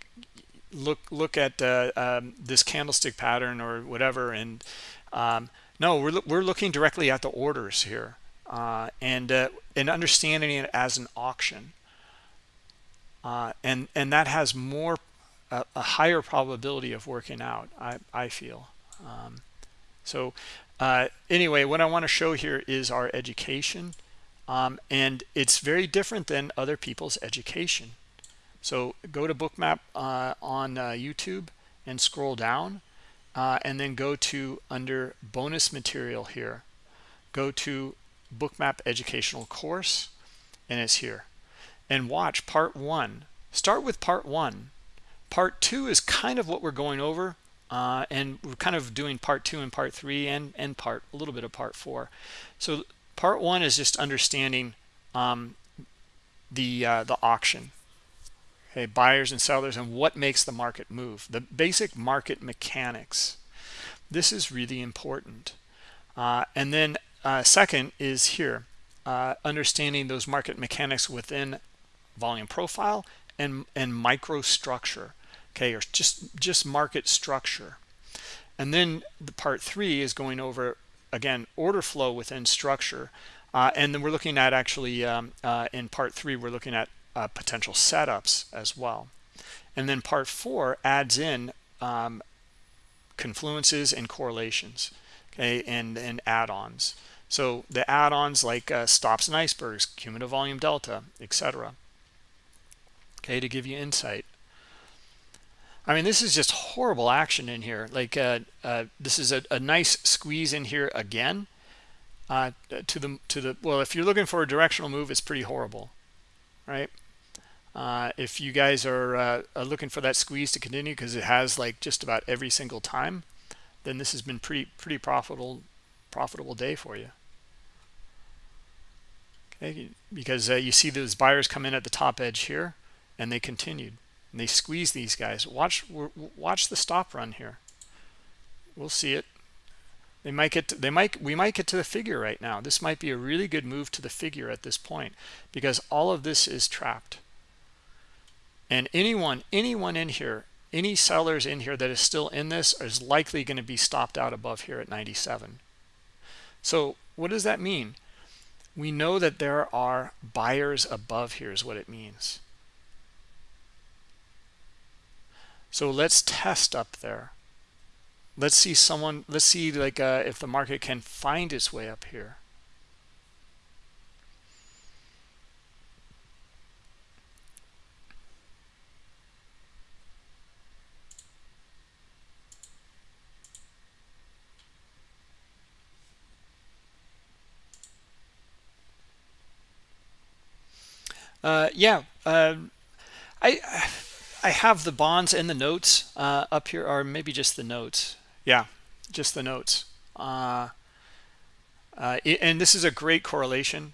look look at uh, um, this candlestick pattern or whatever and um, no we're, we're looking directly at the orders here uh, and uh, and understanding it as an auction. Uh, and and that has more a, a, higher probability of working out I, I feel. Um, so uh, anyway what I want to show here is our education um, and it's very different than other people's education so go to bookmap uh, on uh, youtube and scroll down uh, and then go to under bonus material here. Go to bookmap educational course and it's here. And watch part one. Start with part one. Part two is kind of what we're going over uh, and we're kind of doing part two and part three and and part a little bit of part four. So part one is just understanding um, the uh, the auction okay buyers and sellers and what makes the market move the basic market mechanics. This is really important. Uh, and then uh, second is here uh, understanding those market mechanics within volume profile and and microstructure okay or just just market structure. And then the part three is going over again order flow within structure. Uh, and then we're looking at actually um, uh, in part three we're looking at uh, potential setups as well. And then part four adds in um, confluences and correlations okay and and add-ons. So the add-ons like uh, stops and icebergs cumulative volume delta etc okay to give you insight. I mean this is just horrible action in here. Like uh, uh, this is a, a, nice squeeze in here again uh, to the to the well if you're looking for a directional move it's pretty horrible right uh, if you guys are, uh, are, looking for that squeeze to continue because it has like just about every single time, then this has been pretty pretty profitable profitable day for you. Okay, because uh, you see those buyers come in at the top edge here, and they continued. And they squeeze these guys. Watch watch the stop run here. We'll see it. They might get to, they might we might get to the figure right now. This might be a really good move to the figure at this point because all of this is trapped and anyone anyone in here any sellers in here that is still in this is likely going to be stopped out above here at 97 so what does that mean? We know that there are buyers above here is what it means. So let's test up there. Let's see someone let's see like uh, if the market can find its way up here Uh, yeah, uh, I I have the bonds and the notes uh, up here, or maybe just the notes. Yeah, just the notes. Uh, uh, and this is a great correlation.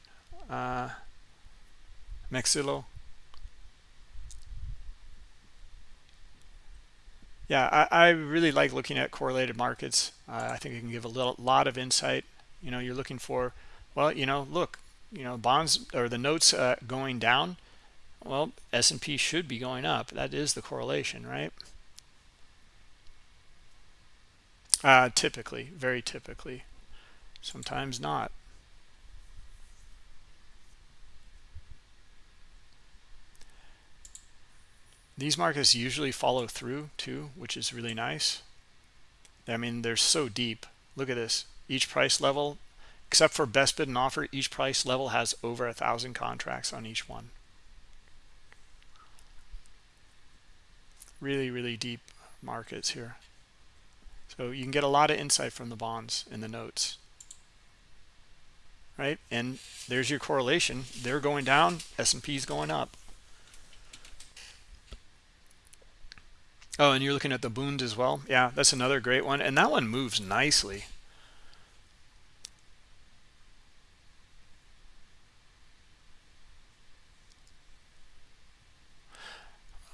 uh, MC Loco. Yeah, I, I, really like looking at correlated markets. Uh, I think it can give a little, lot of insight. You know, you're looking for, well, you know, look, you know, bonds or the notes uh, going down. Well, S&P should be going up. That is the correlation, right? Uh, typically, very typically. Sometimes not. These markets usually follow through too, which is really nice. I mean, they're so deep. Look at this. Each price level, except for best bid and offer, each price level has over a thousand contracts on each one. Really, really deep markets here. So you can get a lot of insight from the bonds in the notes. Right? And there's your correlation. They're going down, S&P is going up. Oh, and you're looking at the Bund as well. Yeah, that's another great one. And that one moves nicely.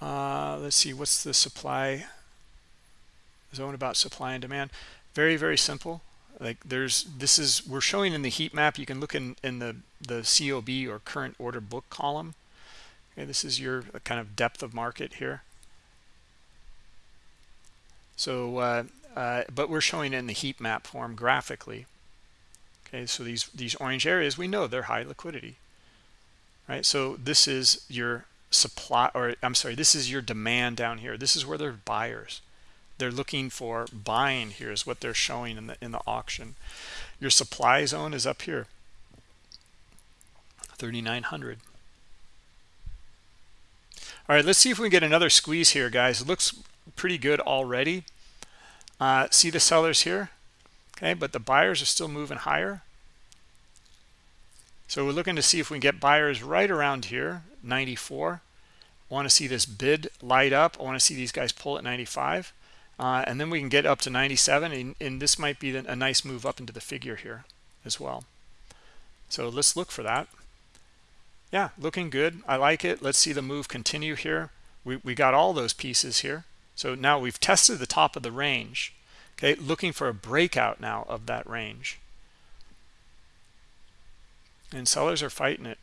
Uh, let's see, what's the supply zone about supply and demand? Very, very simple. Like there's, this is, we're showing in the heat map. You can look in, in the, the COB or current order book column. Okay, this is your kind of depth of market here. So, uh, uh, but we're showing in the heat map form graphically. Okay, so these, these orange areas, we know they're high liquidity, right? So this is your supply, or I'm sorry, this is your demand down here. This is where they're buyers. They're looking for buying here is what they're showing in the, in the auction. Your supply zone is up here, 3,900. All right, let's see if we can get another squeeze here, guys. It looks pretty good already. Uh, see the sellers here? Okay, but the buyers are still moving higher. So we're looking to see if we can get buyers right around here, 94. I want to see this bid light up. I want to see these guys pull at 95. Uh, and then we can get up to 97. And, and this might be a nice move up into the figure here as well. So let's look for that. Yeah, looking good. I like it. Let's see the move continue here. We, we got all those pieces here. So now we've tested the top of the range. Okay, looking for a breakout now of that range. And sellers are fighting it.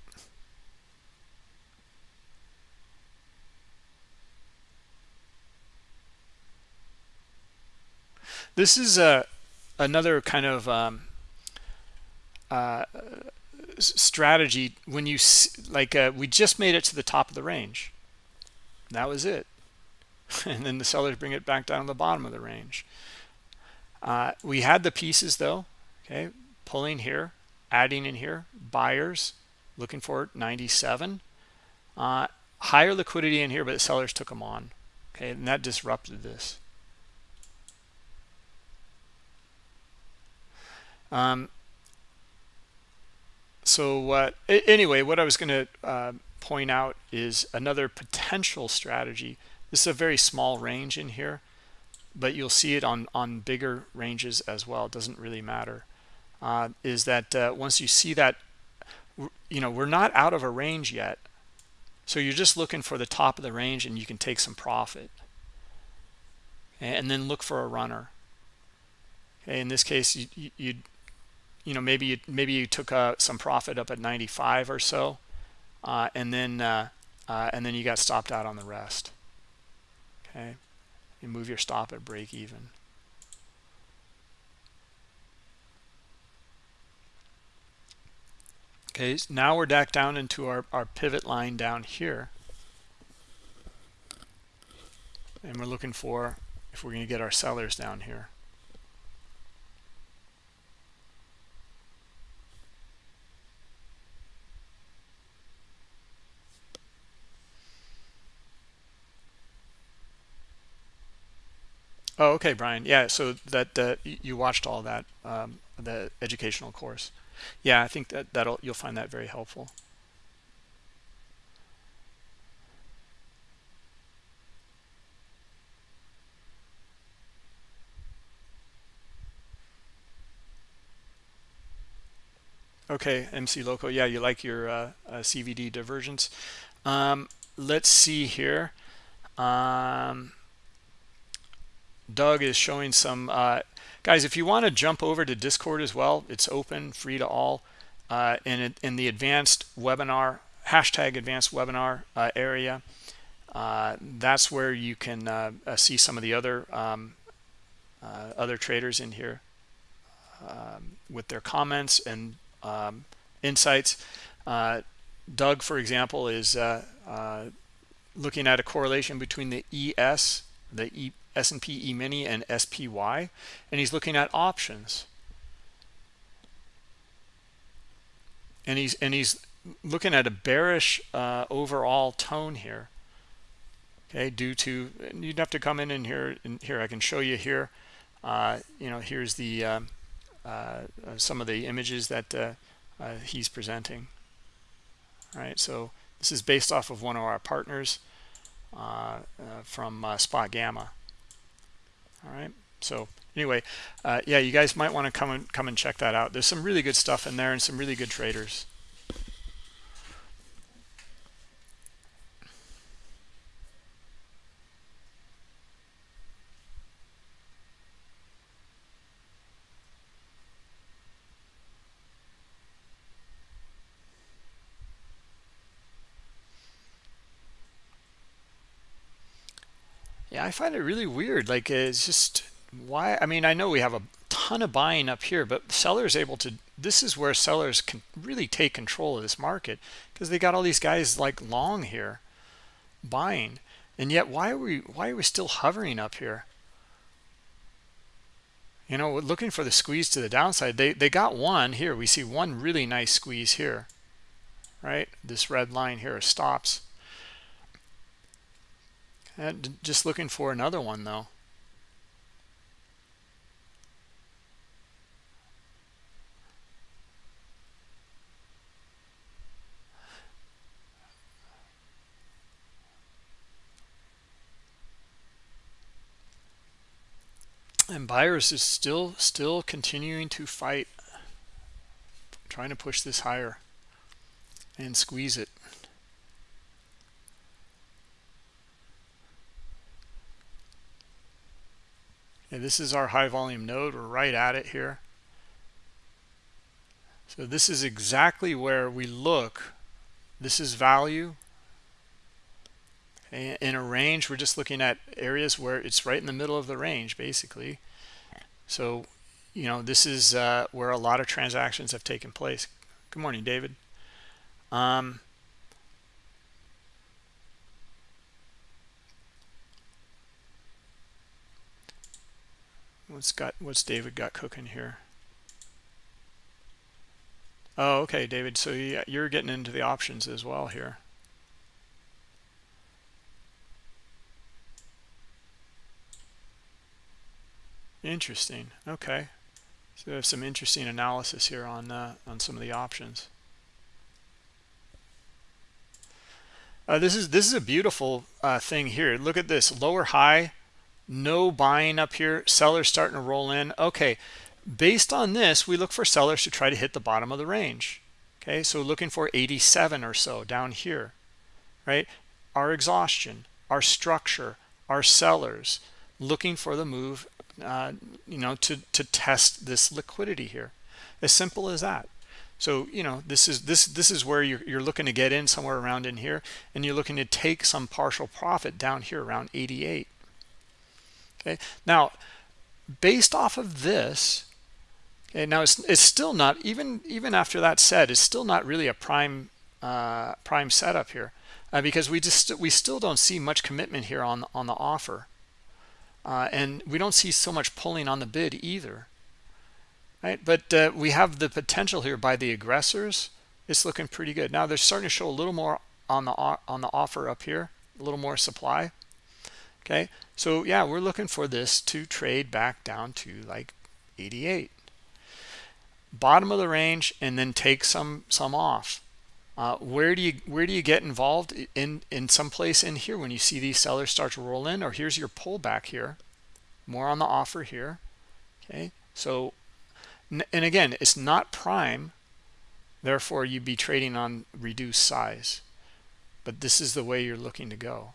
This is a another kind of um, uh, strategy when you like uh, we just made it to the top of the range. That was it. and then the sellers bring it back down to the bottom of the range. Uh, we had the pieces though, okay, pulling here, adding in here, buyers looking for 97. Uh, higher liquidity in here, but the sellers took them on, okay, and that disrupted this. Um, so anyway, what I was going to uh, point out is another potential strategy this is a very small range in here, but you'll see it on, on bigger ranges as well. It doesn't really matter. Uh, is that uh, once you see that, you know, we're not out of a range yet. So you're just looking for the top of the range and you can take some profit. And then look for a runner. Okay, in this case, you, you, you, know, maybe you, maybe you took uh, some profit up at 95 or so, uh, and then uh, uh, and then you got stopped out on the rest. Okay? You move your stop at break even. Okay now we're back down into our, our pivot line down here. And we're looking for if we're going to get our sellers down here Oh, okay, Brian. Yeah, so that uh, you watched all that um, the educational course. Yeah, I think that that'll you'll find that very helpful. Okay, MC Loco. Yeah, you like your uh, uh, CVD divergence. Um, let's see here. Um, Doug is showing some uh, guys. If you want to jump over to Discord as well, it's open, free to all. Uh, in in the advanced webinar hashtag advanced webinar uh, area, uh, that's where you can uh, uh, see some of the other um, other traders in here um, with their comments and um, insights. Doug, for example, is looking at a correlation between the ES, the e, S&P E-mini and SPY, and he's looking at options. And he's and he's looking at a bearish uh, overall tone here. Okay, due to you'd have to come in and here and here I can show you here. Uh, you know, here's the um, uh, uh, some of the images that uh, uh, he's presenting. All right, so this is based off of one of our partners from Spot Gamma all right. So anyway uh, yeah you guys might want to come and come and check that out. There's some really good stuff in there and some really good traders I find it really weird. Like it's just why? I mean, I know we have a ton of buying up here, but sellers able to. This is where sellers can really take control of this market because they got all these guys like long here, buying, and yet why are we why are we still hovering up here? You know, looking for the squeeze to the downside. They they got one here. We see one really nice squeeze here, right? This red line here stops Uh, and just looking for another one though. and buyers is still still continuing to fight trying to push this higher and squeeze it And this is our high volume node. We're right at it here. So this is exactly where we look. This is value. In a range, we're just looking at areas where it's right in the middle of the range, basically. So, you know, this is uh, where a lot of transactions have taken place. Good morning, David. Um, What's got what's David got cooking here? Oh, okay, David. So you're getting into the options as well here. Interesting. Okay. So we have some interesting analysis here on uh, on some of the options. Uh, this is this is a beautiful uh, thing here. Look at this lower high no buying up here sellers starting to roll in. Okay based on this we look for sellers to try to hit the bottom of the range. Okay so looking for 87 or so down here right? Our exhaustion our structure our sellers looking for the move uh, you know to to test this liquidity here. As simple as that. So you know this is this this is where you're, you're looking to get in somewhere around in here and you're looking to take some partial profit down here around 88 okay? Now based off of this okay now it's, it's still not even even after that said it's still not really a prime uh, prime setup here uh, because we just we still don't see much commitment here on on the offer. Uh, and we don't see so much pulling on the bid either. Right? But uh, we have the potential here by the aggressors. It's looking pretty good. Now they're starting to show a little more on the on the offer up here a little more supply okay? So yeah we're looking for this to trade back down to like 88 bottom of the range and then take some some off. Uh, where do you where do you get involved in in some place in here when you see these sellers start to roll in? Or here's your pullback here. More on the offer here. Okay? So and again it's not prime. Therefore you'd be trading on reduced size. But this is the way you're looking to go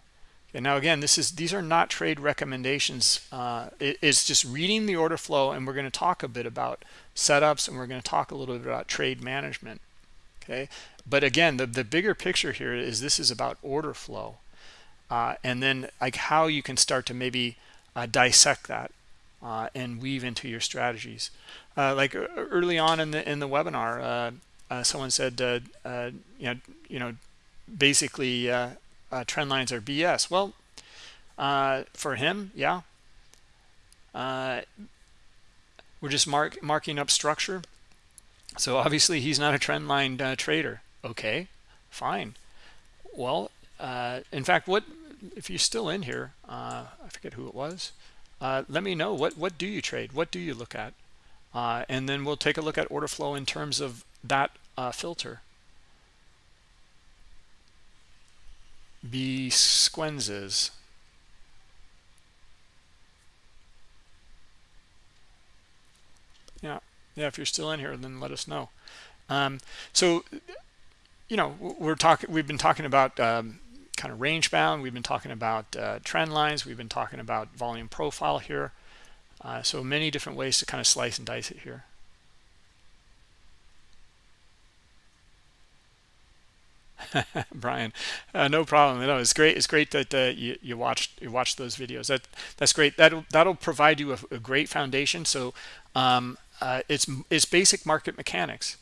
and now again this is these are not trade recommendations. Uh, it, it's just reading the order flow and we're going to talk a bit about setups and we're going to talk a little bit about trade management okay? But again the, the bigger picture here is this is about order flow uh, and then like how you can start to maybe uh, dissect that uh, and weave into your strategies. Uh, like early on in the in the webinar uh, someone said you know you know basically trend lines are BS well for him yeah. We're just mark, marking up structure. So obviously he's not a trend line trader. Okay fine. Well uh, in fact what if you're still in here uh, i forget who it was uh, let me know. What what do you trade? What do you look at? Uh, and then we'll take a look at order flow in terms of that uh, filter b squenzes yeah yeah if you're still in here then let us know. Um, so you know we're talking we've been talking about um, kind of range bound we've been talking about uh, trend lines we've been talking about volume profile here uh, so many different ways to kind of slice and dice it here Brian, uh, no problem. No, it's great. It's great that uh, you you watched you watched those videos. That that's great. That'll that'll provide you a, a great foundation. So um, uh, it's it's basic market mechanics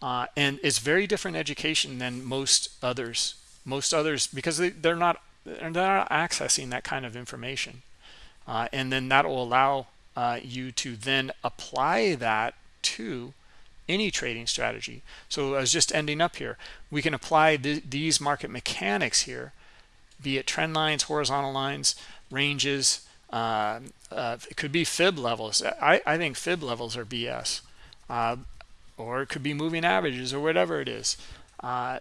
uh, and it's very different education than most others most others because they, they're not they're not accessing that kind of information uh, and then that will allow uh, you to then apply that to any trading strategy. So I was just ending up here. We can apply th these market mechanics here be it trend lines horizontal lines ranges uh, uh, it could be fib levels. I, I think fib levels are BS uh, or it could be moving averages or whatever it is uh,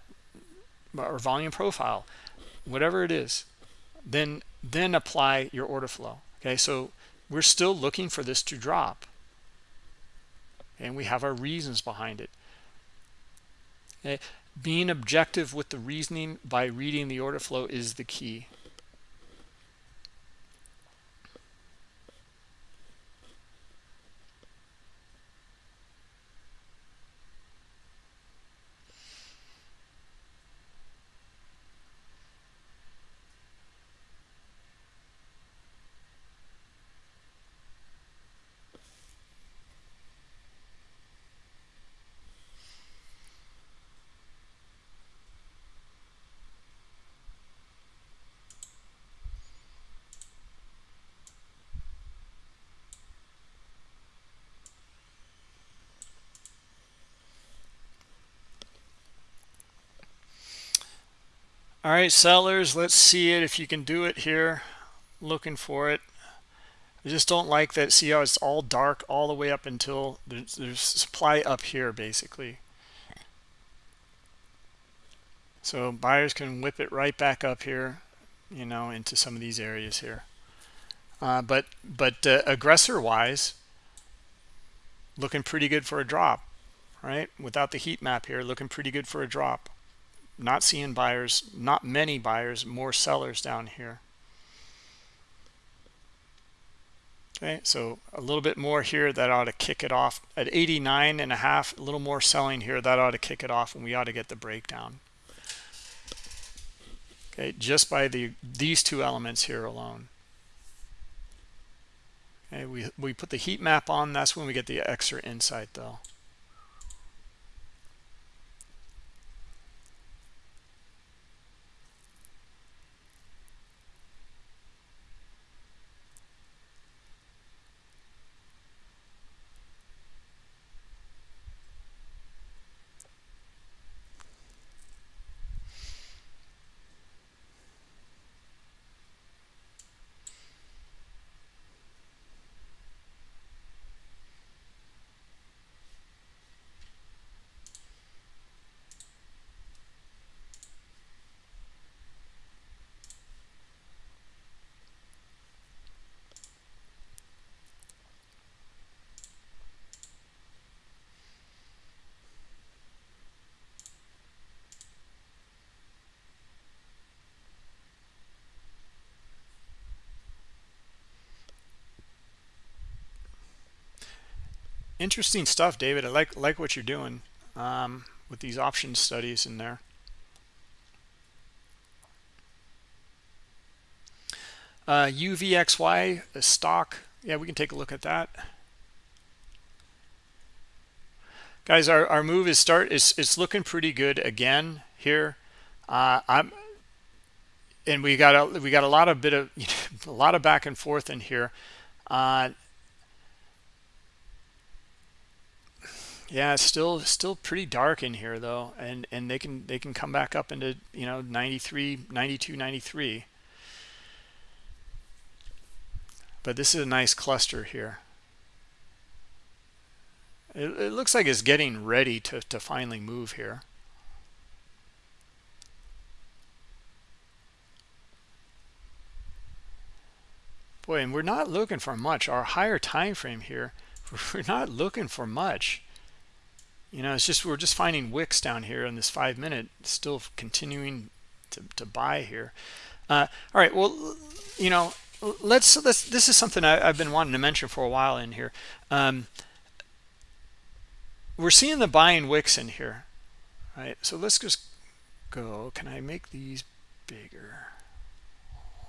or volume profile whatever it is. Then then apply your order flow. Okay so we're still looking for this to drop and we have our reasons behind it okay? being objective with the reasoning by reading the order flow is the key all right sellers let's see it if you can do it here. Looking for it. I just don't like that see how it's all dark all the way up until there's, there's supply up here basically. So buyers can whip it right back up here you know into some of these areas here. Uh, but but uh, aggressor wise looking pretty good for a drop right? Without the heat map here looking pretty good for a drop not seeing buyers not many buyers more sellers down here. Okay so a little bit more here that ought to kick it off. At 89 and a half a little more selling here that ought to kick it off and we ought to get the breakdown. Okay just by the these two elements here alone. Okay we we put the heat map on that's when we get the extra insight though interesting stuff david. I like like what you're doing um, with these option studies in there. Uh, uvxy stock. Yeah we can take a look at that. Guys our, our move is start is it's looking pretty good again here. Uh, i'm and we got a we got a lot of bit of you know, a lot of back and forth in here. Uh, yeah still still pretty dark in here though and and they can they can come back up into you know 93 92 93 but this is a nice cluster here it, it looks like it's getting ready to, to finally move here. Boy, and we're not looking for much. Our higher time frame here, we're not looking for much. You know, it's just we're just finding wicks down here in this five minute, still continuing to, to buy here. Uh, all right, well, you know, let's let's. This is something I, have been wanting to mention for a while in here. Um, we're seeing the buying wicks in here right so let's just go can i make these bigger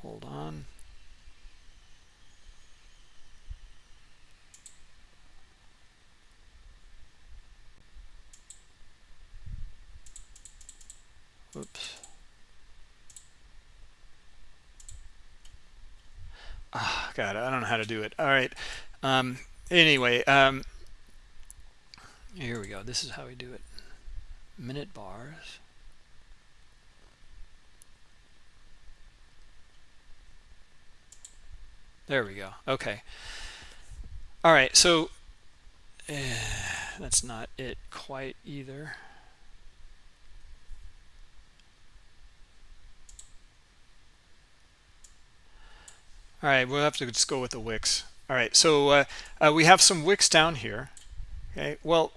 hold on Oops. Ah, God, I don't know how to do it. All right. Um, anyway, um, here we go. This is how we do it. Minute bars. There we go. Okay. All right. So uh, that's not it quite either. All right, we'll have to just go with the wicks. All right, so uh, uh, we have some wicks down here okay? Well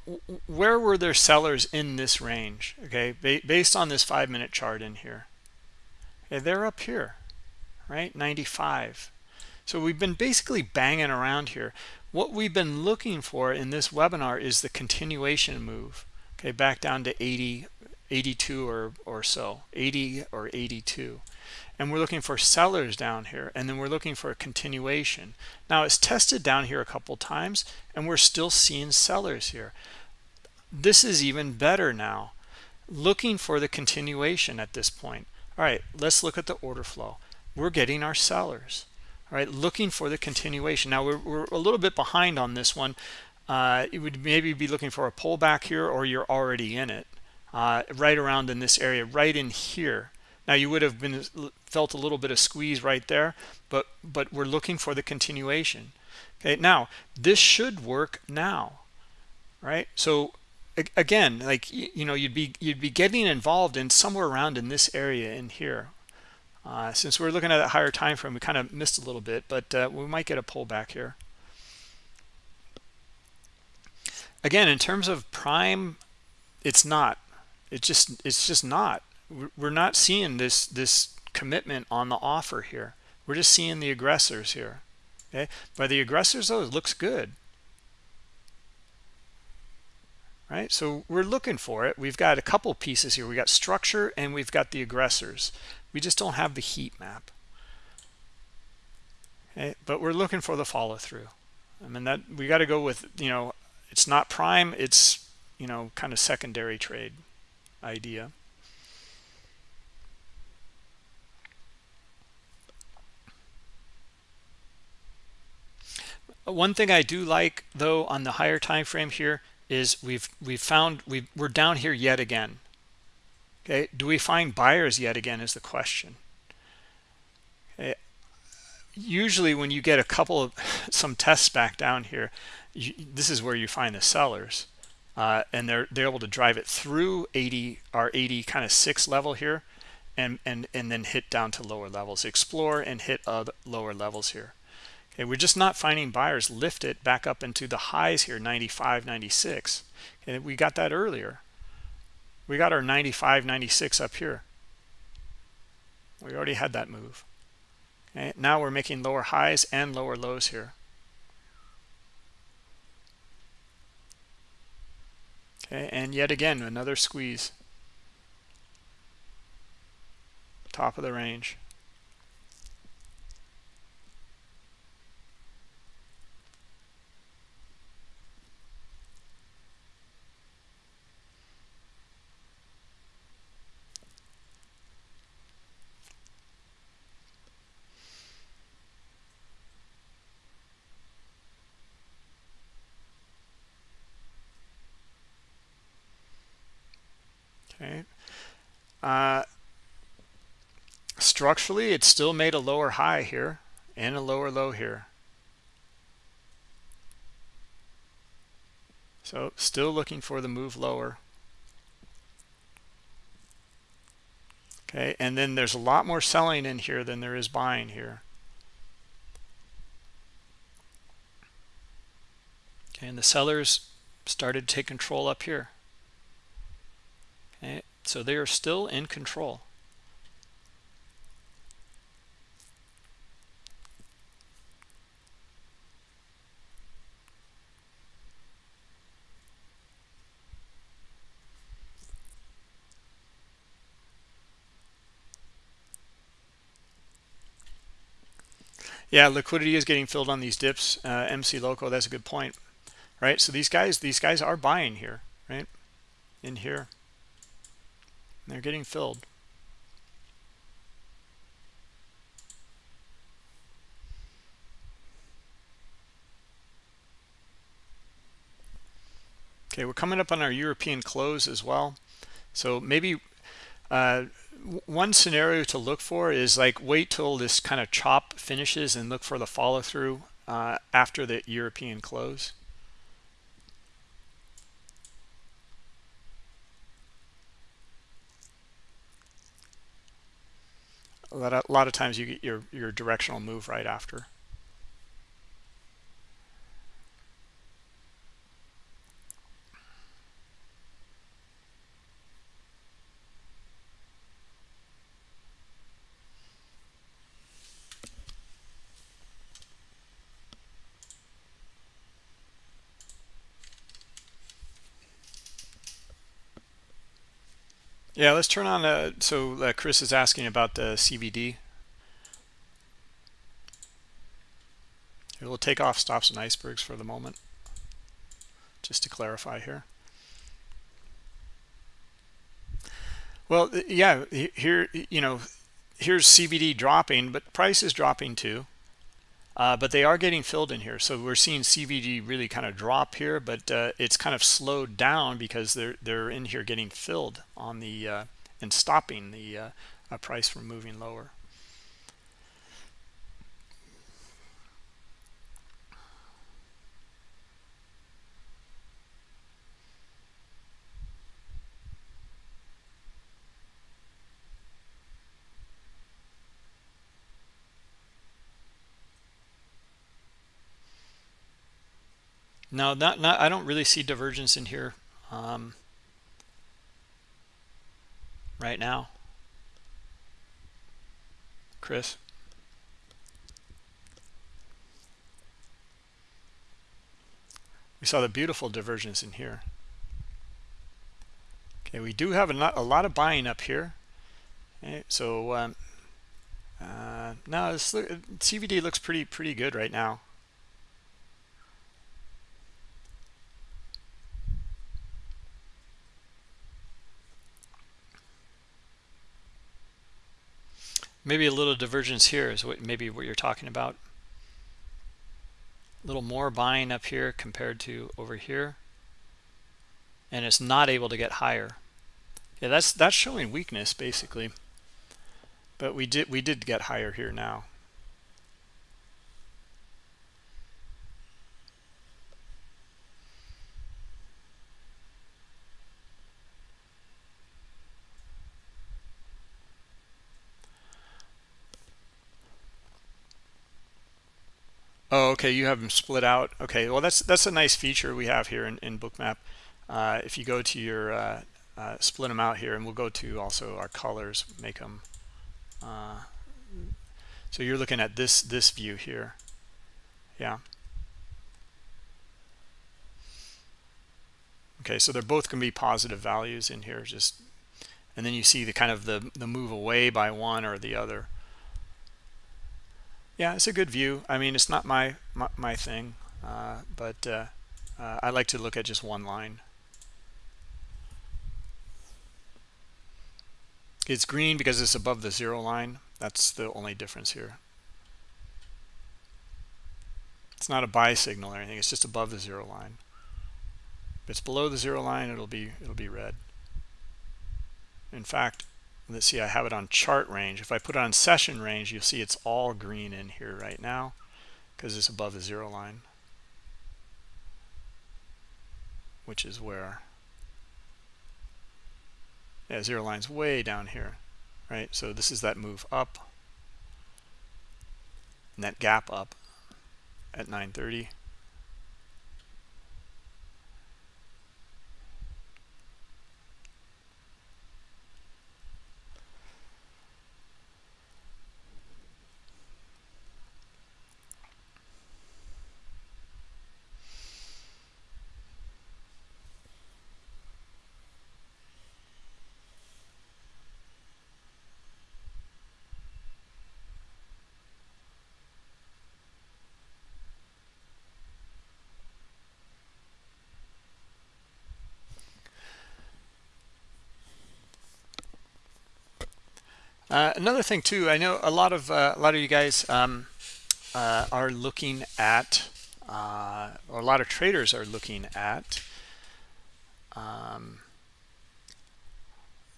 where were there sellers in this range okay? Based on this five minute chart in here. Okay they're up here right? 95 so we've been basically banging around here. What we've been looking for in this webinar is the continuation move okay? Back down to 80 82 or or so 80 or 82 and we're looking for sellers down here and then we're looking for a continuation. Now it's tested down here a couple times and we're still seeing sellers here. This is even better now. Looking for the continuation at this point. All right let's look at the order flow. We're getting our sellers. All right looking for the continuation. Now we're, we're a little bit behind on this one. Uh, it would maybe be looking for a pullback here or you're already in it. Uh, right around in this area right in here now you would have been felt a little bit of squeeze right there, but but we're looking for the continuation. Okay, now this should work now, right? So again, like you know, you'd be you'd be getting involved in somewhere around in this area in here. Uh, since we're looking at a higher time frame, we kind of missed a little bit, but uh, we might get a pullback here. Again, in terms of prime, it's not. It just it's just not we're not seeing this this commitment on the offer here. We're just seeing the aggressors here okay? By the aggressors though it looks good. Right? So we're looking for it. We've got a couple pieces here. We got structure and we've got the aggressors. We just don't have the heat map. Okay? But we're looking for the follow-through. I mean that we got to go with you know it's not prime it's you know kind of secondary trade idea one thing i do like though on the higher time frame here is we've we've found we we're down here yet again. Okay do we find buyers yet again is the question. Okay. usually when you get a couple of some tests back down here you, this is where you find the sellers uh, and they're they're able to drive it through 80 our 80 kind of six level here and and and then hit down to lower levels. Explore and hit other lower levels here We're just not finding buyers lift it back up into the highs here, 95, 96. And we got that earlier. We got our 95, 96 up here. We already had that move. Okay, now we're making lower highs and lower lows here. okay and yet again another squeeze top of the range okay uh, structurally it still made a lower high here and a lower low here. So still looking for the move lower. Okay and then there's a lot more selling in here than there is buying here. Okay and the sellers started to take control up here okay so they are still in control Yeah, liquidity is getting filled on these dips. Uh, MC Loco, that's a good point, right? So these guys, these guys are buying here, right? In here, they're getting filled. Okay, we're coming up on our European close as well. So maybe uh, one scenario to look for is like wait till this kind of chop finishes and look for the follow through uh, after the European close. A lot of, times you get your, your directional move right after. Yeah, let's turn on. Uh, so uh, Chris is asking about the CVD. We'll take off stops and icebergs for the moment, just to clarify here. Well, yeah, here you know, here's CVD dropping, but price is dropping too. Uh, but they are getting filled in here. So we're seeing CVD really kind of drop here, but uh, it's kind of slowed down because they're they're in here getting filled on the uh, and stopping the uh, price from moving lower. No, not not. I don't really see divergence in here um, right now, Chris. We saw the beautiful divergence in here. Okay, we do have a lot, a lot of buying up here. Okay, so um, uh, no, this, CVD looks pretty pretty good right now. Maybe a little divergence here is what maybe what you're talking about. A little more buying up here compared to over here. And it's not able to get higher. Yeah that's that's showing weakness basically. But we did we did get higher here now Oh, okay. You have them split out. Okay. Well, that's that's a nice feature we have here in, in Bookmap. Uh, if you go to your uh, uh, split them out here, and we'll go to also our colors, make them. Uh, so you're looking at this this view here. Yeah. okay so they're both going to be positive values in here just and then you see the kind of the the move away by one or the other yeah it's a good view. I mean it's not my my, my thing uh, but uh, uh, i like to look at just one line. It's green because it's above the zero line. That's the only difference here. It's not a buy signal or anything. It's just above the zero line. If it's below the zero line it'll be it'll be red. In fact let's see I have it on chart range. If I put it on session range you'll see it's all green in here right now because it's above the zero line which is where yeah zero line's way down here right? So this is that move up and that gap up at 930 Uh, another thing too, I know a lot of uh, a lot of you guys um, uh, are looking at, or a lot of traders are looking at um,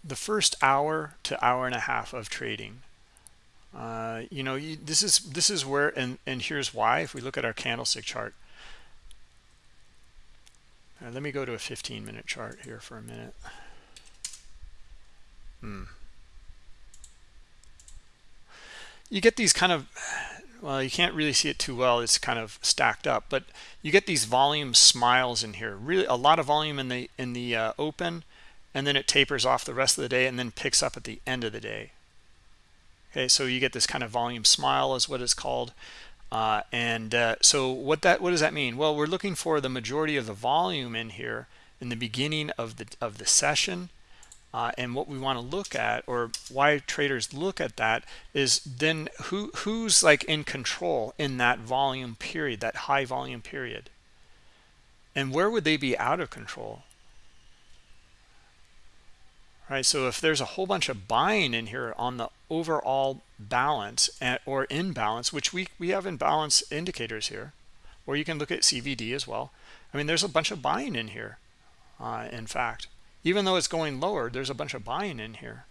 the first hour to hour and a half of trading. Uh, you know, you, this is this is where, and and here's why. If we look at our candlestick chart, let me go to a 15 minute chart here for a minute. Hmm you get these kind of well you can't really see it too well it's kind of stacked up but you get these volume smiles in here really a lot of volume in the in the uh, open and then it tapers off the rest of the day and then picks up at the end of the day. Okay so you get this kind of volume smile is what it's called uh, and uh, so what that what does that mean? Well we're looking for the majority of the volume in here in the beginning of the of the session uh, and what we want to look at or why traders look at that is then who who's like in control in that volume period that high volume period? And where would they be out of control? Right so if there's a whole bunch of buying in here on the overall balance or imbalance which we we have imbalance indicators here or you can look at cvd as well. I mean there's a bunch of buying in here uh, in fact even though it's going lower there's a bunch of buying in here.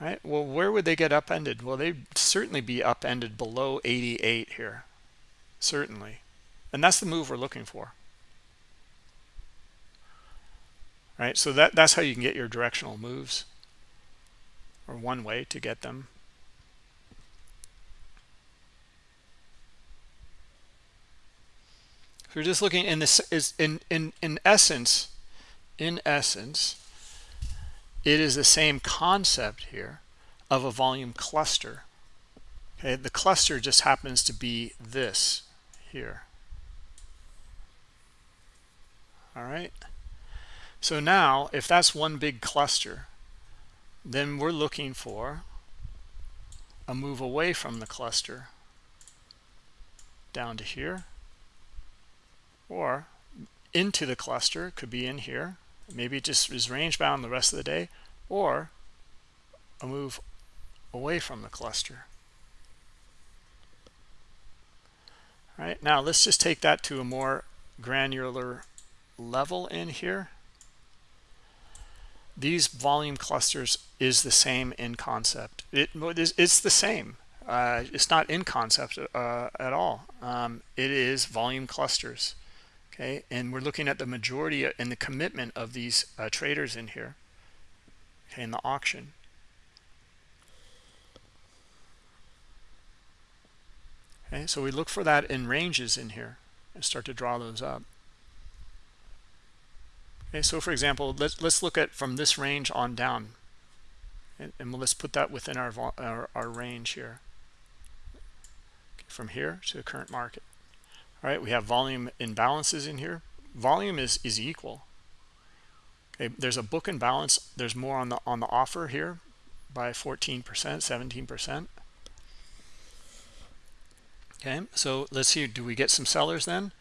All right? Well where would they get upended? Well they'd certainly be upended below 88 here. Certainly. And that's the move we're looking for. All right? So that that's how you can get your directional moves or one way to get them. If you're just looking in this is in in in essence in essence, it is the same concept here of a volume cluster. Okay, the cluster just happens to be this here. All right. So now, if that's one big cluster, then we're looking for a move away from the cluster down to here or into the cluster could be in here maybe it just is range bound the rest of the day or a move away from the cluster. All right now let's just take that to a more granular level in here. These volume clusters is the same in concept. It, it's the same. Uh, it's not in concept uh, at all. Um, it is volume clusters okay? And we're looking at the majority and the commitment of these uh, traders in here okay in the auction. Okay so we look for that in ranges in here and start to draw those up. Okay so for example let's let's look at from this range on down. And, and let's put that within our, our, our range here. From here to the current market all right we have volume imbalances in here. Volume is is equal. Okay there's a book and balance there's more on the on the offer here by 14 percent 17 percent. Okay so let's see do we get some sellers then?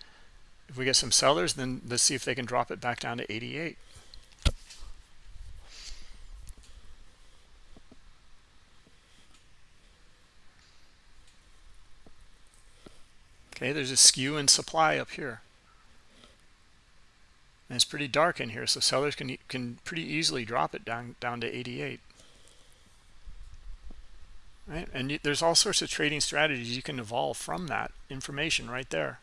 If we get some sellers then let's see if they can drop it back down to 88 okay there's a skew in supply up here. And it's pretty dark in here so sellers can can pretty easily drop it down down to 88 right and there's all sorts of trading strategies you can evolve from that information right there.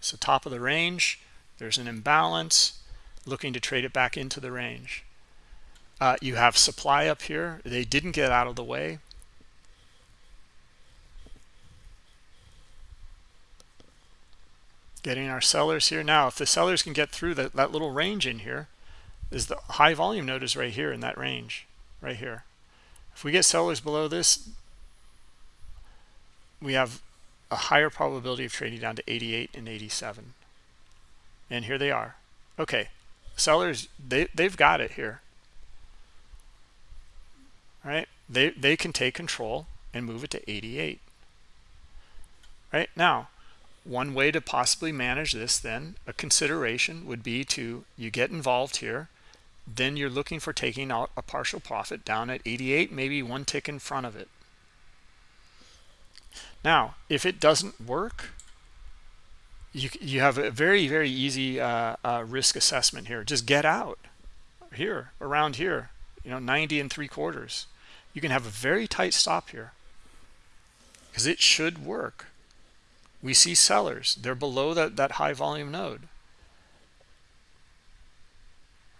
So top of the range there's an imbalance looking to trade it back into the range. Uh, you have supply up here. They didn't get out of the way getting our sellers here. Now if the sellers can get through that, that little range in here is the high volume node is right here in that range right here. If we get sellers below this we have a higher probability of trading down to 88 and 87 and here they are. Okay sellers they they've got it here. Right? They they can take control and move it to 88 right? Now one way to possibly manage this then a consideration would be to you get involved here then you're looking for taking out a partial profit down at 88 maybe one tick in front of it. Now if it doesn't work you you have a very very easy uh, uh, risk assessment here. Just get out here around here you know 90 and three quarters. You can have a very tight stop here because it should work we see sellers. They're below that that high volume node.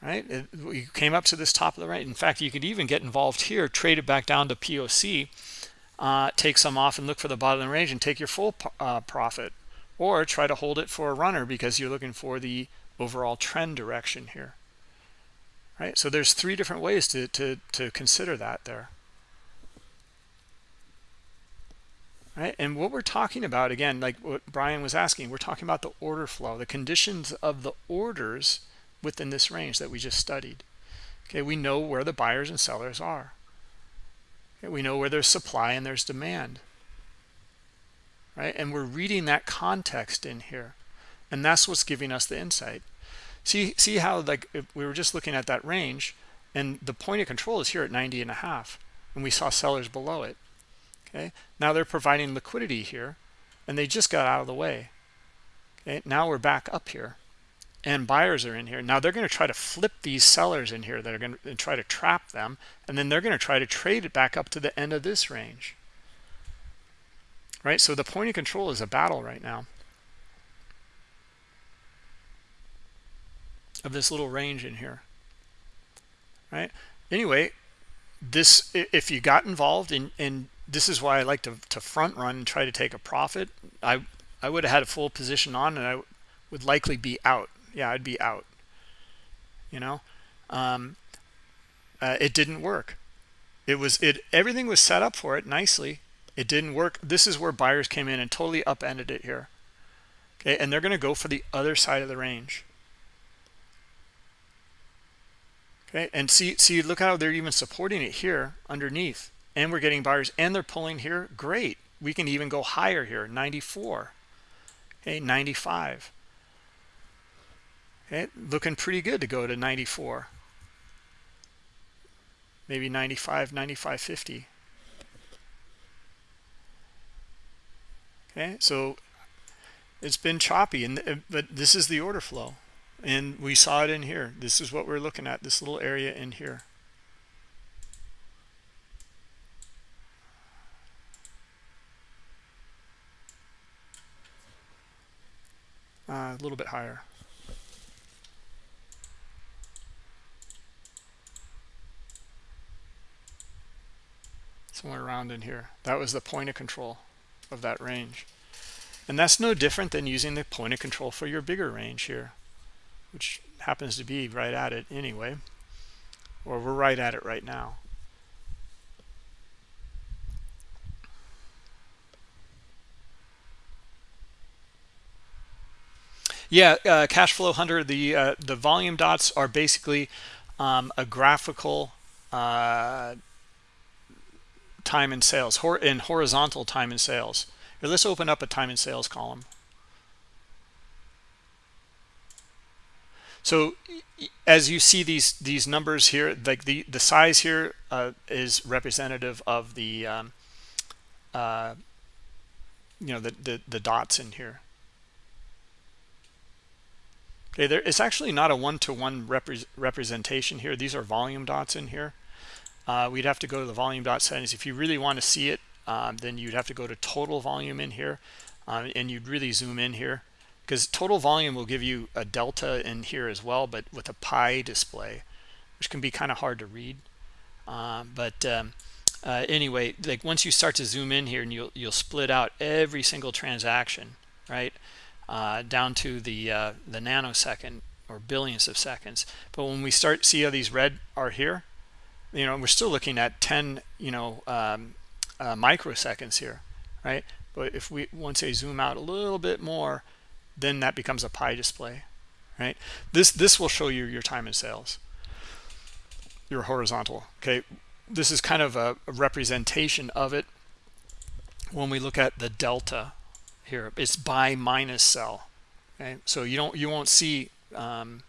Right? It, we came up to this top of the right. In fact you could even get involved here trade it back down to poc uh, take some off and look for the bottom of the range and take your full uh, profit. Or try to hold it for a runner because you're looking for the overall trend direction here. Right? So there's three different ways to to to consider that there right? And what we're talking about again like what brian was asking we're talking about the order flow the conditions of the orders within this range that we just studied. Okay we know where the buyers and sellers are. Okay, we know where there's supply and there's demand. Right? And we're reading that context in here. And that's what's giving us the insight. See see how like we were just looking at that range and the point of control is here at 90 and a half and we saw sellers below it okay? Now they're providing liquidity here and they just got out of the way. Okay now we're back up here and buyers are in here. Now they're going to try to flip these sellers in here that are going to try to trap them and then they're going to try to trade it back up to the end of this range. Right so the point of control is a battle right now. Of this little range in here. Right? Anyway this if you got involved in in this is why I like to, to front run and try to take a profit. I I would have had a full position on and I would likely be out. Yeah, I'd be out. You know, um, uh, it didn't work. It was it everything was set up for it nicely. It didn't work. This is where buyers came in and totally upended it here. Okay, and they're going to go for the other side of the range. Okay, and see see look how they're even supporting it here underneath and we're getting buyers and they're pulling here great. We can even go higher here 94 okay 95 okay looking pretty good to go to 94 maybe 95 95 50 okay so it's been choppy and uh, but this is the order flow. And we saw it in here. This is what we're looking at this little area in here uh, a little bit higher. Somewhere around in here. That was the point of control of that range. And that's no different than using the point of control for your bigger range here, which happens to be right at it anyway, or we're right at it right now. Yeah, uh, cash flow hunter. The uh, the volume dots are basically um, a graphical uh, time in sales hor in horizontal time in sales. Here, let's open up a time in sales column. So as you see these these numbers here, like the the size here uh, is representative of the um, uh, you know the, the the dots in here. Okay, there it's actually not a one-to-one -one repre representation here. These are volume dots in here. Uh, we'd have to go to the volume dot settings. If you really want to see it, um, then you'd have to go to total volume in here, um, and you'd really zoom in here because total volume will give you a delta in here as well, but with a pie display, which can be kind of hard to read. Um, but um, uh, anyway, like once you start to zoom in here and you'll, you'll split out every single transaction, right? Uh, down to the, uh, the nanosecond or billions of seconds. But when we start see how these red are here, you know, we're still looking at 10, you know, um, uh, microseconds here, right? But if we, once I zoom out a little bit more, then that becomes a pie display right this this will show you your time in sales your horizontal okay this is kind of a, a representation of it when we look at the delta here it's buy minus sell okay so you don't you won't see um,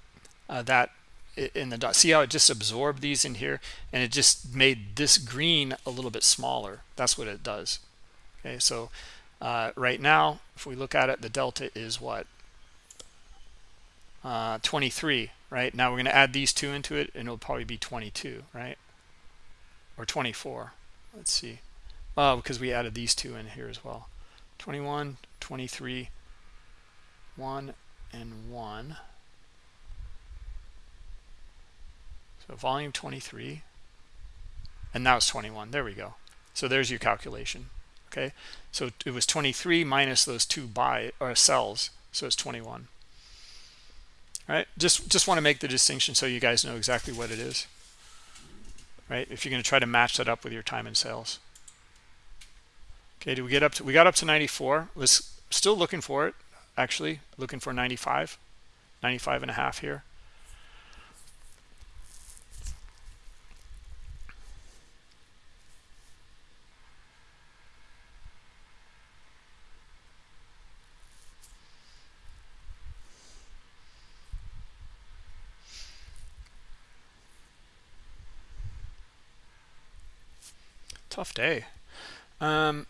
uh, that in the dot see how it just absorbed these in here and it just made this green a little bit smaller that's what it does okay so uh, right now, if we look at it, the delta is what? Uh, 23, right? Now we're going to add these two into it, and it'll probably be 22, right? Or 24. Let's see. Oh, because we added these two in here as well. 21, 23, 1, and 1. So volume 23. And now it's 21. There we go. So there's your calculation okay so it was 23 minus those two buy or cells so it's 21 all right just just want to make the distinction so you guys know exactly what it is right if you're going to try to match that up with your time in sales okay do we get up to we got up to 94 was still looking for it actually looking for 95 95 and a half here. Tough day. Um,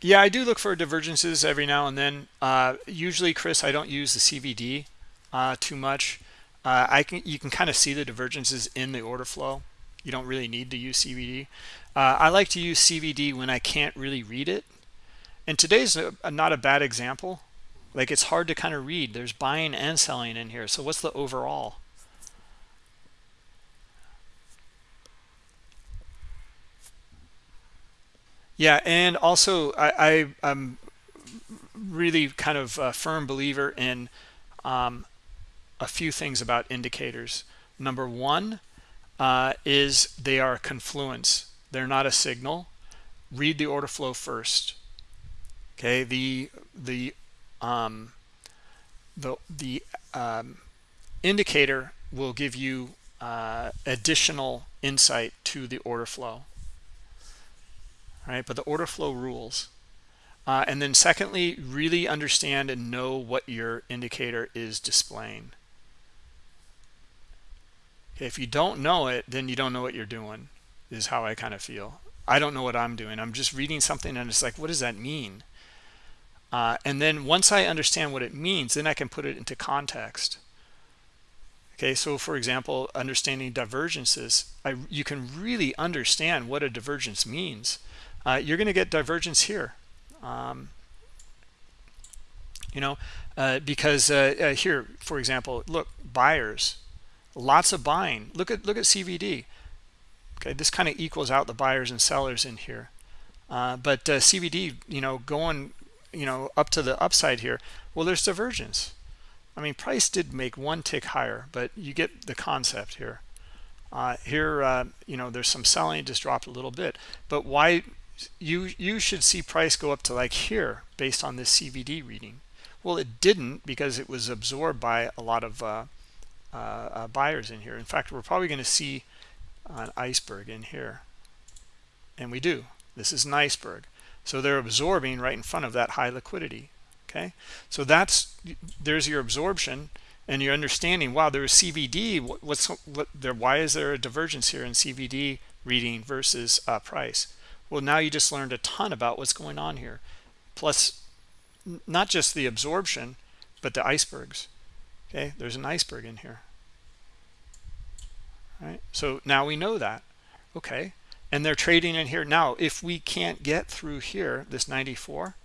yeah i do look for divergences every now and then. Uh, usually chris i don't use the cvd uh, too much. Uh, i can you can kind of see the divergences in the order flow. You don't really need to use cvd uh, i like to use cvd when i can't really read it. And today's a, a, not a bad example. Like it's hard to kind of read. There's buying and selling in here. So what's the overall Yeah, and also I, I am really kind of a firm believer in um, a few things about indicators. Number one uh, is they are a confluence. They're not a signal. Read the order flow first. Okay, the the um, the the um, indicator will give you uh, additional insight to the order flow right? But the order flow rules. Uh, and then secondly, really understand and know what your indicator is displaying. If you don't know it, then you don't know what you're doing, is how I kind of feel. I don't know what I'm doing. I'm just reading something and it's like, what does that mean? Uh, and then once I understand what it means, then I can put it into context. Okay, so for example, understanding divergences, I, you can really understand what a divergence means uh, you're going to get divergence here. Um, you know, uh, because uh, uh here, for example, look, buyers, lots of buying. Look at look at CVD. Okay, this kind of equals out the buyers and sellers in here. Uh, but uh, CVD, you know, going, you know, up to the upside here. Well, there's divergence. I mean, price did make one tick higher, but you get the concept here. Uh, here, uh, you know, there's some selling, just dropped a little bit. But why you you should see price go up to like here based on this CVD reading. well it didn't because it was absorbed by a lot of uh, uh, uh buyers in here. In fact we're probably going to see an iceberg in here. And we do. This is an iceberg. So they're absorbing right in front of that high liquidity okay? So that's there's your absorption and you're understanding wow there's cvd what's what there why is there a divergence here in cvd reading versus uh, price well now you just learned a ton about what's going on here. Plus not just the absorption but the icebergs. Okay there's an iceberg in here. Right? So now we know that. Okay. And they're trading in here. Now if we can't get through here this 94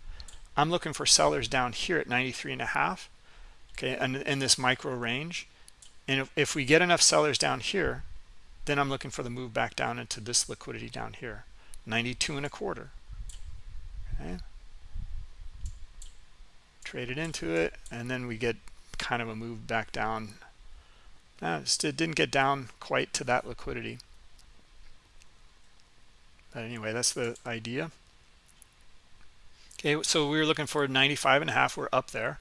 i'm looking for sellers down here at 93 and a half okay and in this micro range. And if, if we get enough sellers down here then i'm looking for the move back down into this liquidity down here 92 and a quarter. Okay. Trade it into it and then we get kind of a move back down. Uh, it didn't get down quite to that liquidity. But anyway that's the idea. Okay so we were looking for 95 and a half we're up there.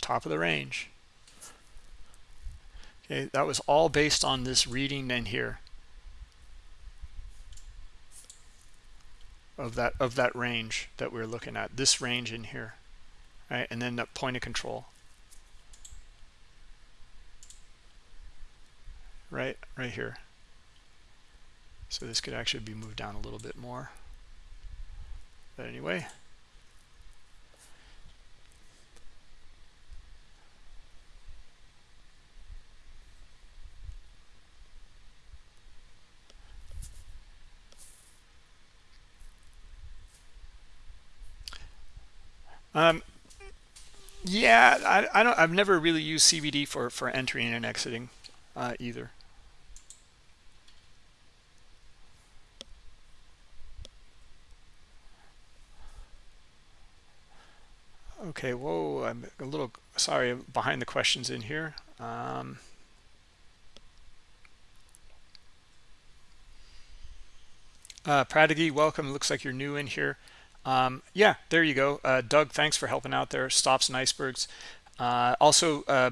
Top of the range. Okay that was all based on this reading in here of that of that range that we're looking at this range in here right? And then the point of control. Right right here. So this could actually be moved down a little bit more. But anyway Um, yeah, I, I don't. I've never really used CVD for for entering and exiting uh, either. Okay, whoa, I'm a little sorry behind the questions in here. Um, uh, welcome. Looks like you're new in here um, yeah there you go. Uh, doug thanks for helping out there. Stops and icebergs. Uh, also uh,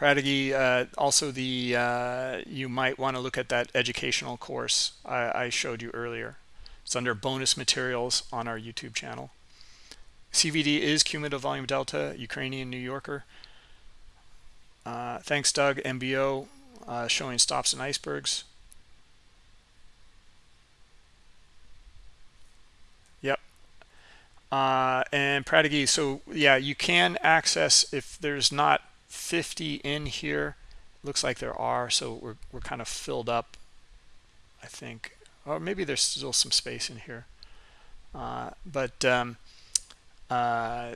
uh, also the uh, you might want to look at that educational course I, I, showed you earlier. It's under bonus materials on our YouTube channel. CVD is cumulative volume delta Ukrainian New Yorker. Uh, thanks Doug. MBO uh, showing stops and icebergs Uh, and Pradigi, so yeah, you can access if there's not 50 in here. Looks like there are, so we're, we're kind of filled up, I think. Or maybe there's still some space in here. Uh, but um, uh,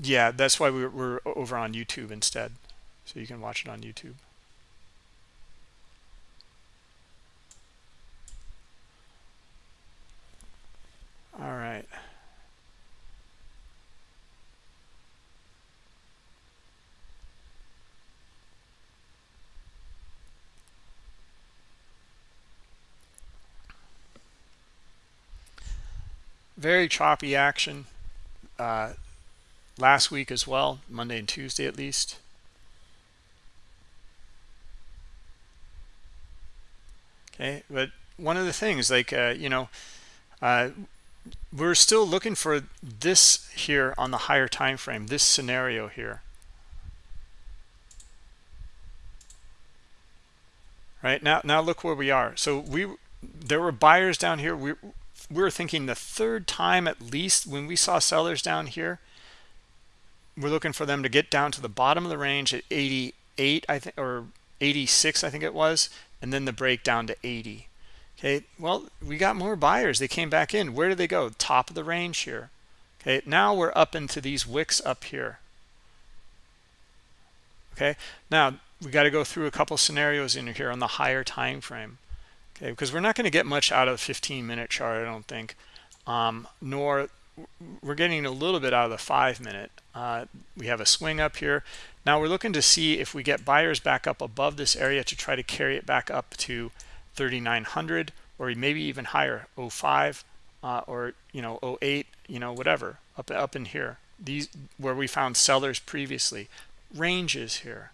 yeah, that's why we're, we're over on YouTube instead. So you can watch it on YouTube. All right. Very choppy action uh, last week as well, Monday and Tuesday at least. Okay, but one of the things like, uh, you know, uh, we're still looking for this here on the higher time frame, this scenario here. Right now, now look where we are. So we there were buyers down here. We were thinking the third time at least when we saw sellers down here we're looking for them to get down to the bottom of the range at 88 i think or 86 i think it was and then the break down to 80 okay well we got more buyers. They came back in. Where did they go? Top of the range here. Okay now we're up into these wicks up here. Okay now we got to go through a couple scenarios in here on the higher time frame okay because we're not going to get much out of the 15 minute chart i don't think. Um, nor we're getting a little bit out of the five minute. Uh, we have a swing up here. Now we're looking to see if we get buyers back up above this area to try to carry it back up to 3900 or maybe even higher 05 uh, or you know 08 you know whatever up up in here. These where we found sellers previously. Ranges here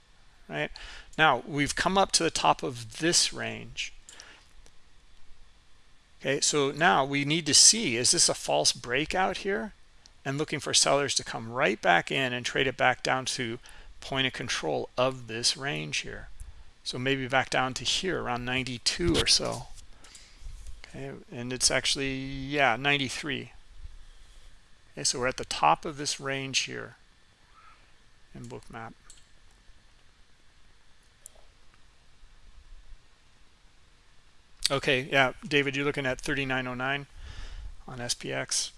right? Now we've come up to the top of this range okay so now we need to see is this a false breakout here? And looking for sellers to come right back in and trade it back down to point of control of this range here. So maybe back down to here around 92 or so. Okay and it's actually yeah 93 okay so we're at the top of this range here in bookmap okay yeah david you're looking at 3909 on spx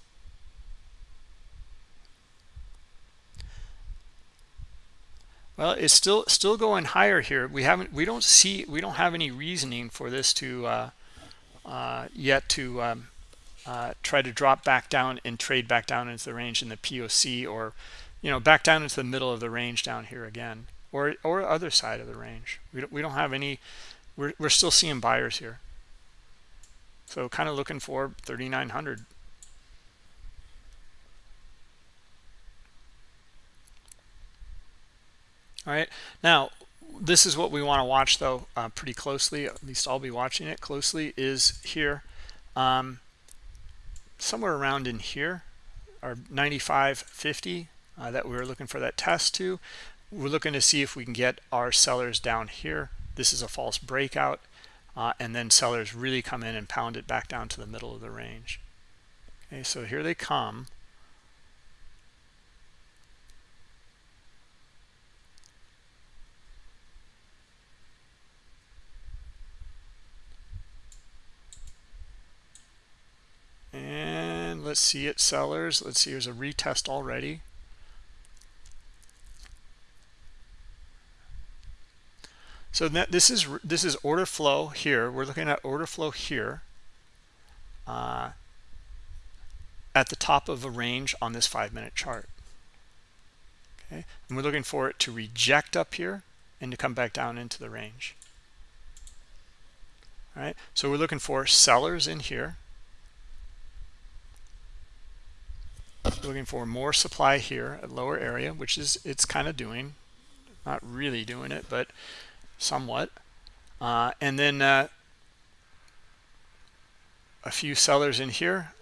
well it's still still going higher here. We haven't we don't see we don't have any reasoning for this to uh, uh, yet to um, uh, try to drop back down and trade back down into the range in the POC or you know back down into the middle of the range down here again or or other side of the range. We don't, we don't have any we're, we're still seeing buyers here so kind of looking for 3900 all right now this is what we want to watch though uh, pretty closely at least I'll be watching it closely is here um, somewhere around in here our 95.50 uh, that we are looking for that test to. We're looking to see if we can get our sellers down here. This is a false breakout uh, and then sellers really come in and pound it back down to the middle of the range. Okay so here they come. And let's see it sellers. Let's see there's a retest already so this is this is order flow here. We're looking at order flow here uh, at the top of a range on this five minute chart. Okay? And we're looking for it to reject up here and to come back down into the range. All right so we're looking for sellers in here. Looking for more supply here at lower area which is it's kind of doing not really doing it but somewhat. Uh, and then uh, a few sellers in here.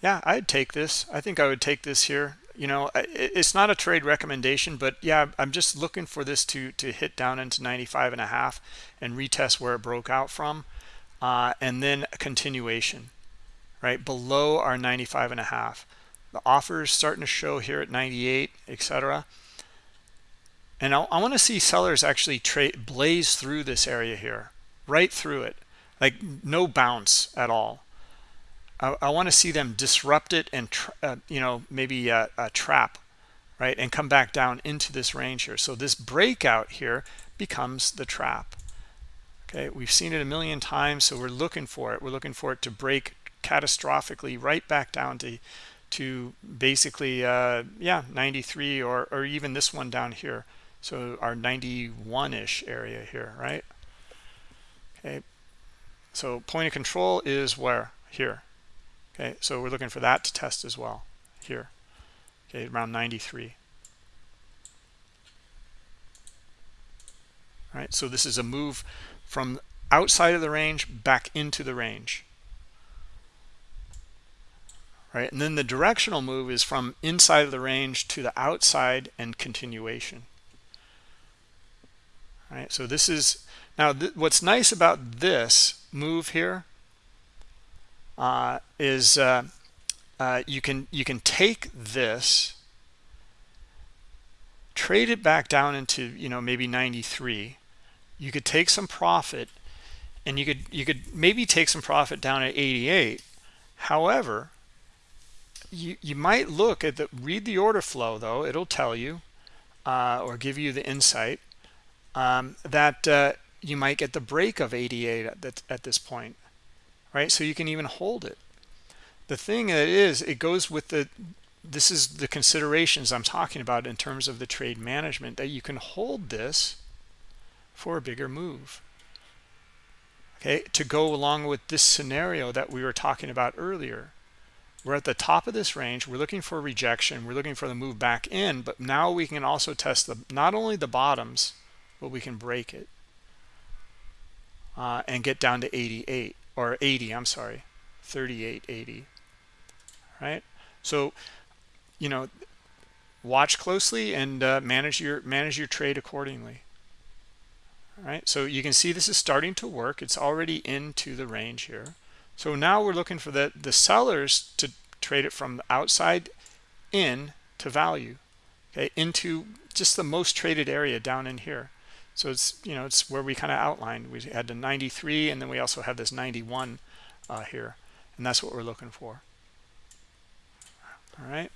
Yeah I'd take this. I think I would take this here. You know it's not a trade recommendation but yeah I'm just looking for this to to hit down into 95 and a half and retest where it broke out from. Uh, and then a continuation right below our 95 and a half. The offers starting to show here at 98 etc and I'll, i want to see sellers actually trade blaze through this area here right through it. Like no bounce at all. I, I want to see them disrupt it and uh, you know maybe a, a trap right and come back down into this range here. So this breakout here becomes the trap. Okay we've seen it a million times so we're looking for it. We're looking for it to break catastrophically right back down to to basically uh, yeah 93 or or even this one down here so our 91-ish area here right? Okay. So point of control is where? Here. Okay so we're looking for that to test as well. Here. Okay around 93 all right so this is a move from outside of the range back into the range. Right? And then the directional move is from inside of the range to the outside and continuation. So this is now th what's nice about this move here uh, is uh, uh, you can you can take this, trade it back down into you know maybe 93. You could take some profit, and you could you could maybe take some profit down at 88. However, you, you might look at the read the order flow though it'll tell you uh, or give you the insight um, that uh, you might get the break of 88 at, at this point right? So you can even hold it. The thing that is it goes with the this is the considerations I'm talking about in terms of the trade management that you can hold this for a bigger move. Okay? To go along with this scenario that we were talking about earlier. We're at the top of this range we're looking for rejection we're looking for the move back in but now we can also test the not only the bottoms but we can break it uh, and get down to 88 or 80 i'm sorry 38 80 right? So you know watch closely and uh, manage your manage your trade accordingly all right? So you can see this is starting to work. It's already into the range here. So now we're looking for the the sellers to trade it from the outside in to value okay into just the most traded area down in here so it's you know it's where we kind of outlined. We had the 93 and then we also have this 91 uh, here and that's what we're looking for. All right.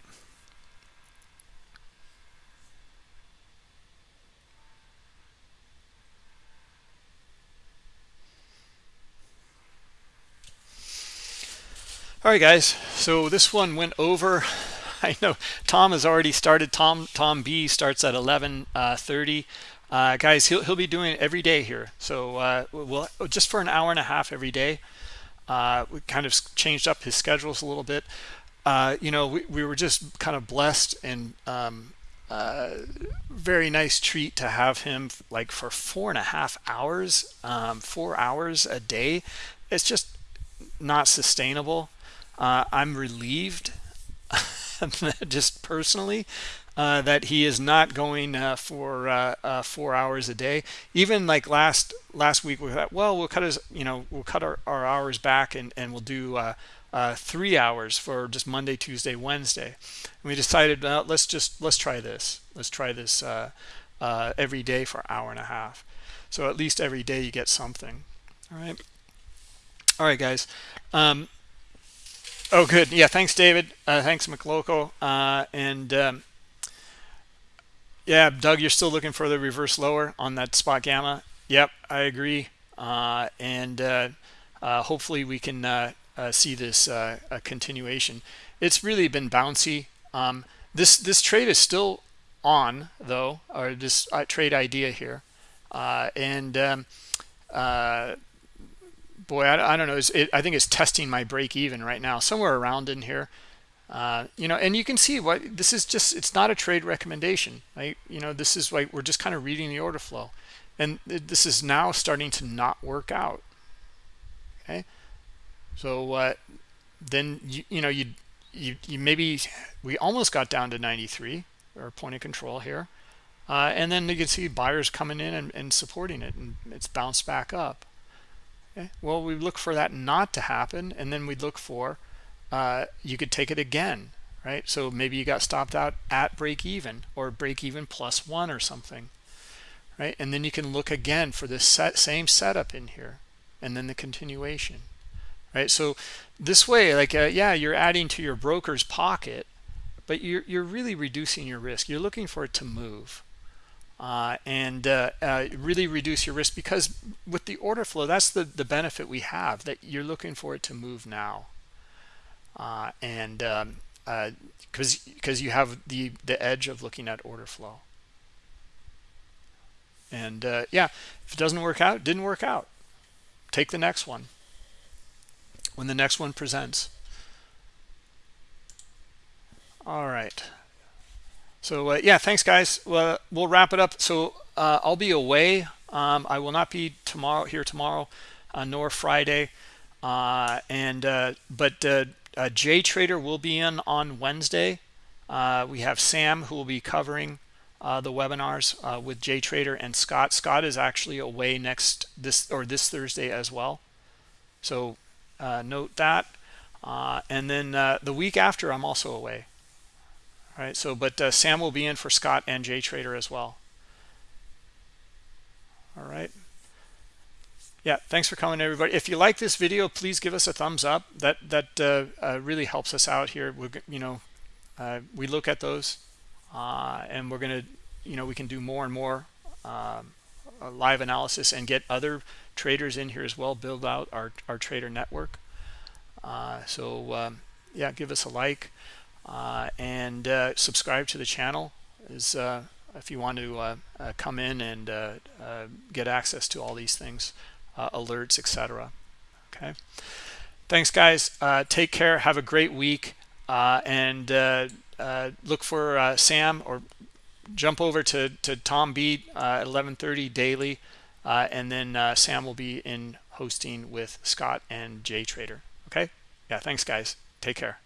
All right guys. So this one went over. I know tom has already started. Tom tom b starts at 11 uh, 30 uh, guys he'll, he'll be doing it every day here. So uh, we'll just for an hour and a half every day uh, we kind of changed up his schedules a little bit. Uh, you know we, we were just kind of blessed and um, uh, very nice treat to have him like for four and a half hours um, four hours a day. It's just not sustainable. Uh, I'm relieved, just personally, uh, that he is not going uh, for uh, uh, four hours a day. Even like last last week, we thought, well, we'll cut his, you know, we'll cut our, our hours back and and we'll do uh, three hours for just Monday, Tuesday, Wednesday. And we decided, let's just let's try this. Let's try this every day for an hour and a half. So at least every day you get something. All right. All right, guys. Um, Oh, good. Yeah, thanks, David. Thanks, MC Loco. And um, yeah, Doug, you're still looking for the reverse lower on that spot gamma. Yep, I agree. Uh, and uh, uh, hopefully we can uh, see this a continuation. It's really been bouncy. Um, this this trade is still on though, or this trade idea here, and um, boy, I, I don't know. It, I think it's testing my break even right now, somewhere around in here. Uh, you know, and you can see what this is just, it's not a trade recommendation. Right? You know, this is like we're just kind of reading the order flow. And this is now starting to not work out. Okay. So uh, then, you, you know, you, you, you maybe, we almost got down to 93 or point of control here. Uh, and then you can see buyers coming in and, and supporting it and it's bounced back up. Okay. Well, we look for that not to happen, and then we look for uh, you could take it again, right? So maybe you got stopped out at break even or break even plus one or something, right? And then you can look again for this set, same setup in here, and then the continuation, right? So this way, like uh, yeah, you're adding to your broker's pocket, but you're you're really reducing your risk. You're looking for it to move uh, and uh, uh, really reduce your risk because with the order flow that's the the benefit we have that you're looking for it to move now uh, and because um, uh, because you have the the edge of looking at order flow. And uh, yeah if it doesn't work out didn't work out. Take the next one. When the next one presents. All right. So uh, yeah thanks guys. Well, we'll wrap it up. So uh, i'll be away. Um, i will not be tomorrow here tomorrow uh, nor friday. Uh, and uh, but uh, jay trader will be in on wednesday. Uh, we have sam who will be covering uh, the webinars uh, with jay trader and scott. Scott is actually away next this or this thursday as well. So note that. And then the week after i'm also away. All right so but uh, sam will be in for scott and jay trader as well. All right yeah thanks for coming everybody. If you like this video please give us a thumbs up. That that uh, uh, really helps us out here. We you know uh, we look at those uh, and we're gonna you know we can do more and more um, live analysis and get other traders in here as well build out our, our trader network. Uh, so um, yeah give us a like uh, and uh, subscribe to the channel is uh, if you want to uh, uh, come in and uh, get access to all these things uh, alerts etc okay? Thanks guys. Uh, take care. Have a great week. Uh, and uh, uh, look for sam or jump over to to tom beat at 11:30 daily. And then sam will be in hosting with scott and jay trader. Okay? Yeah thanks guys. Take care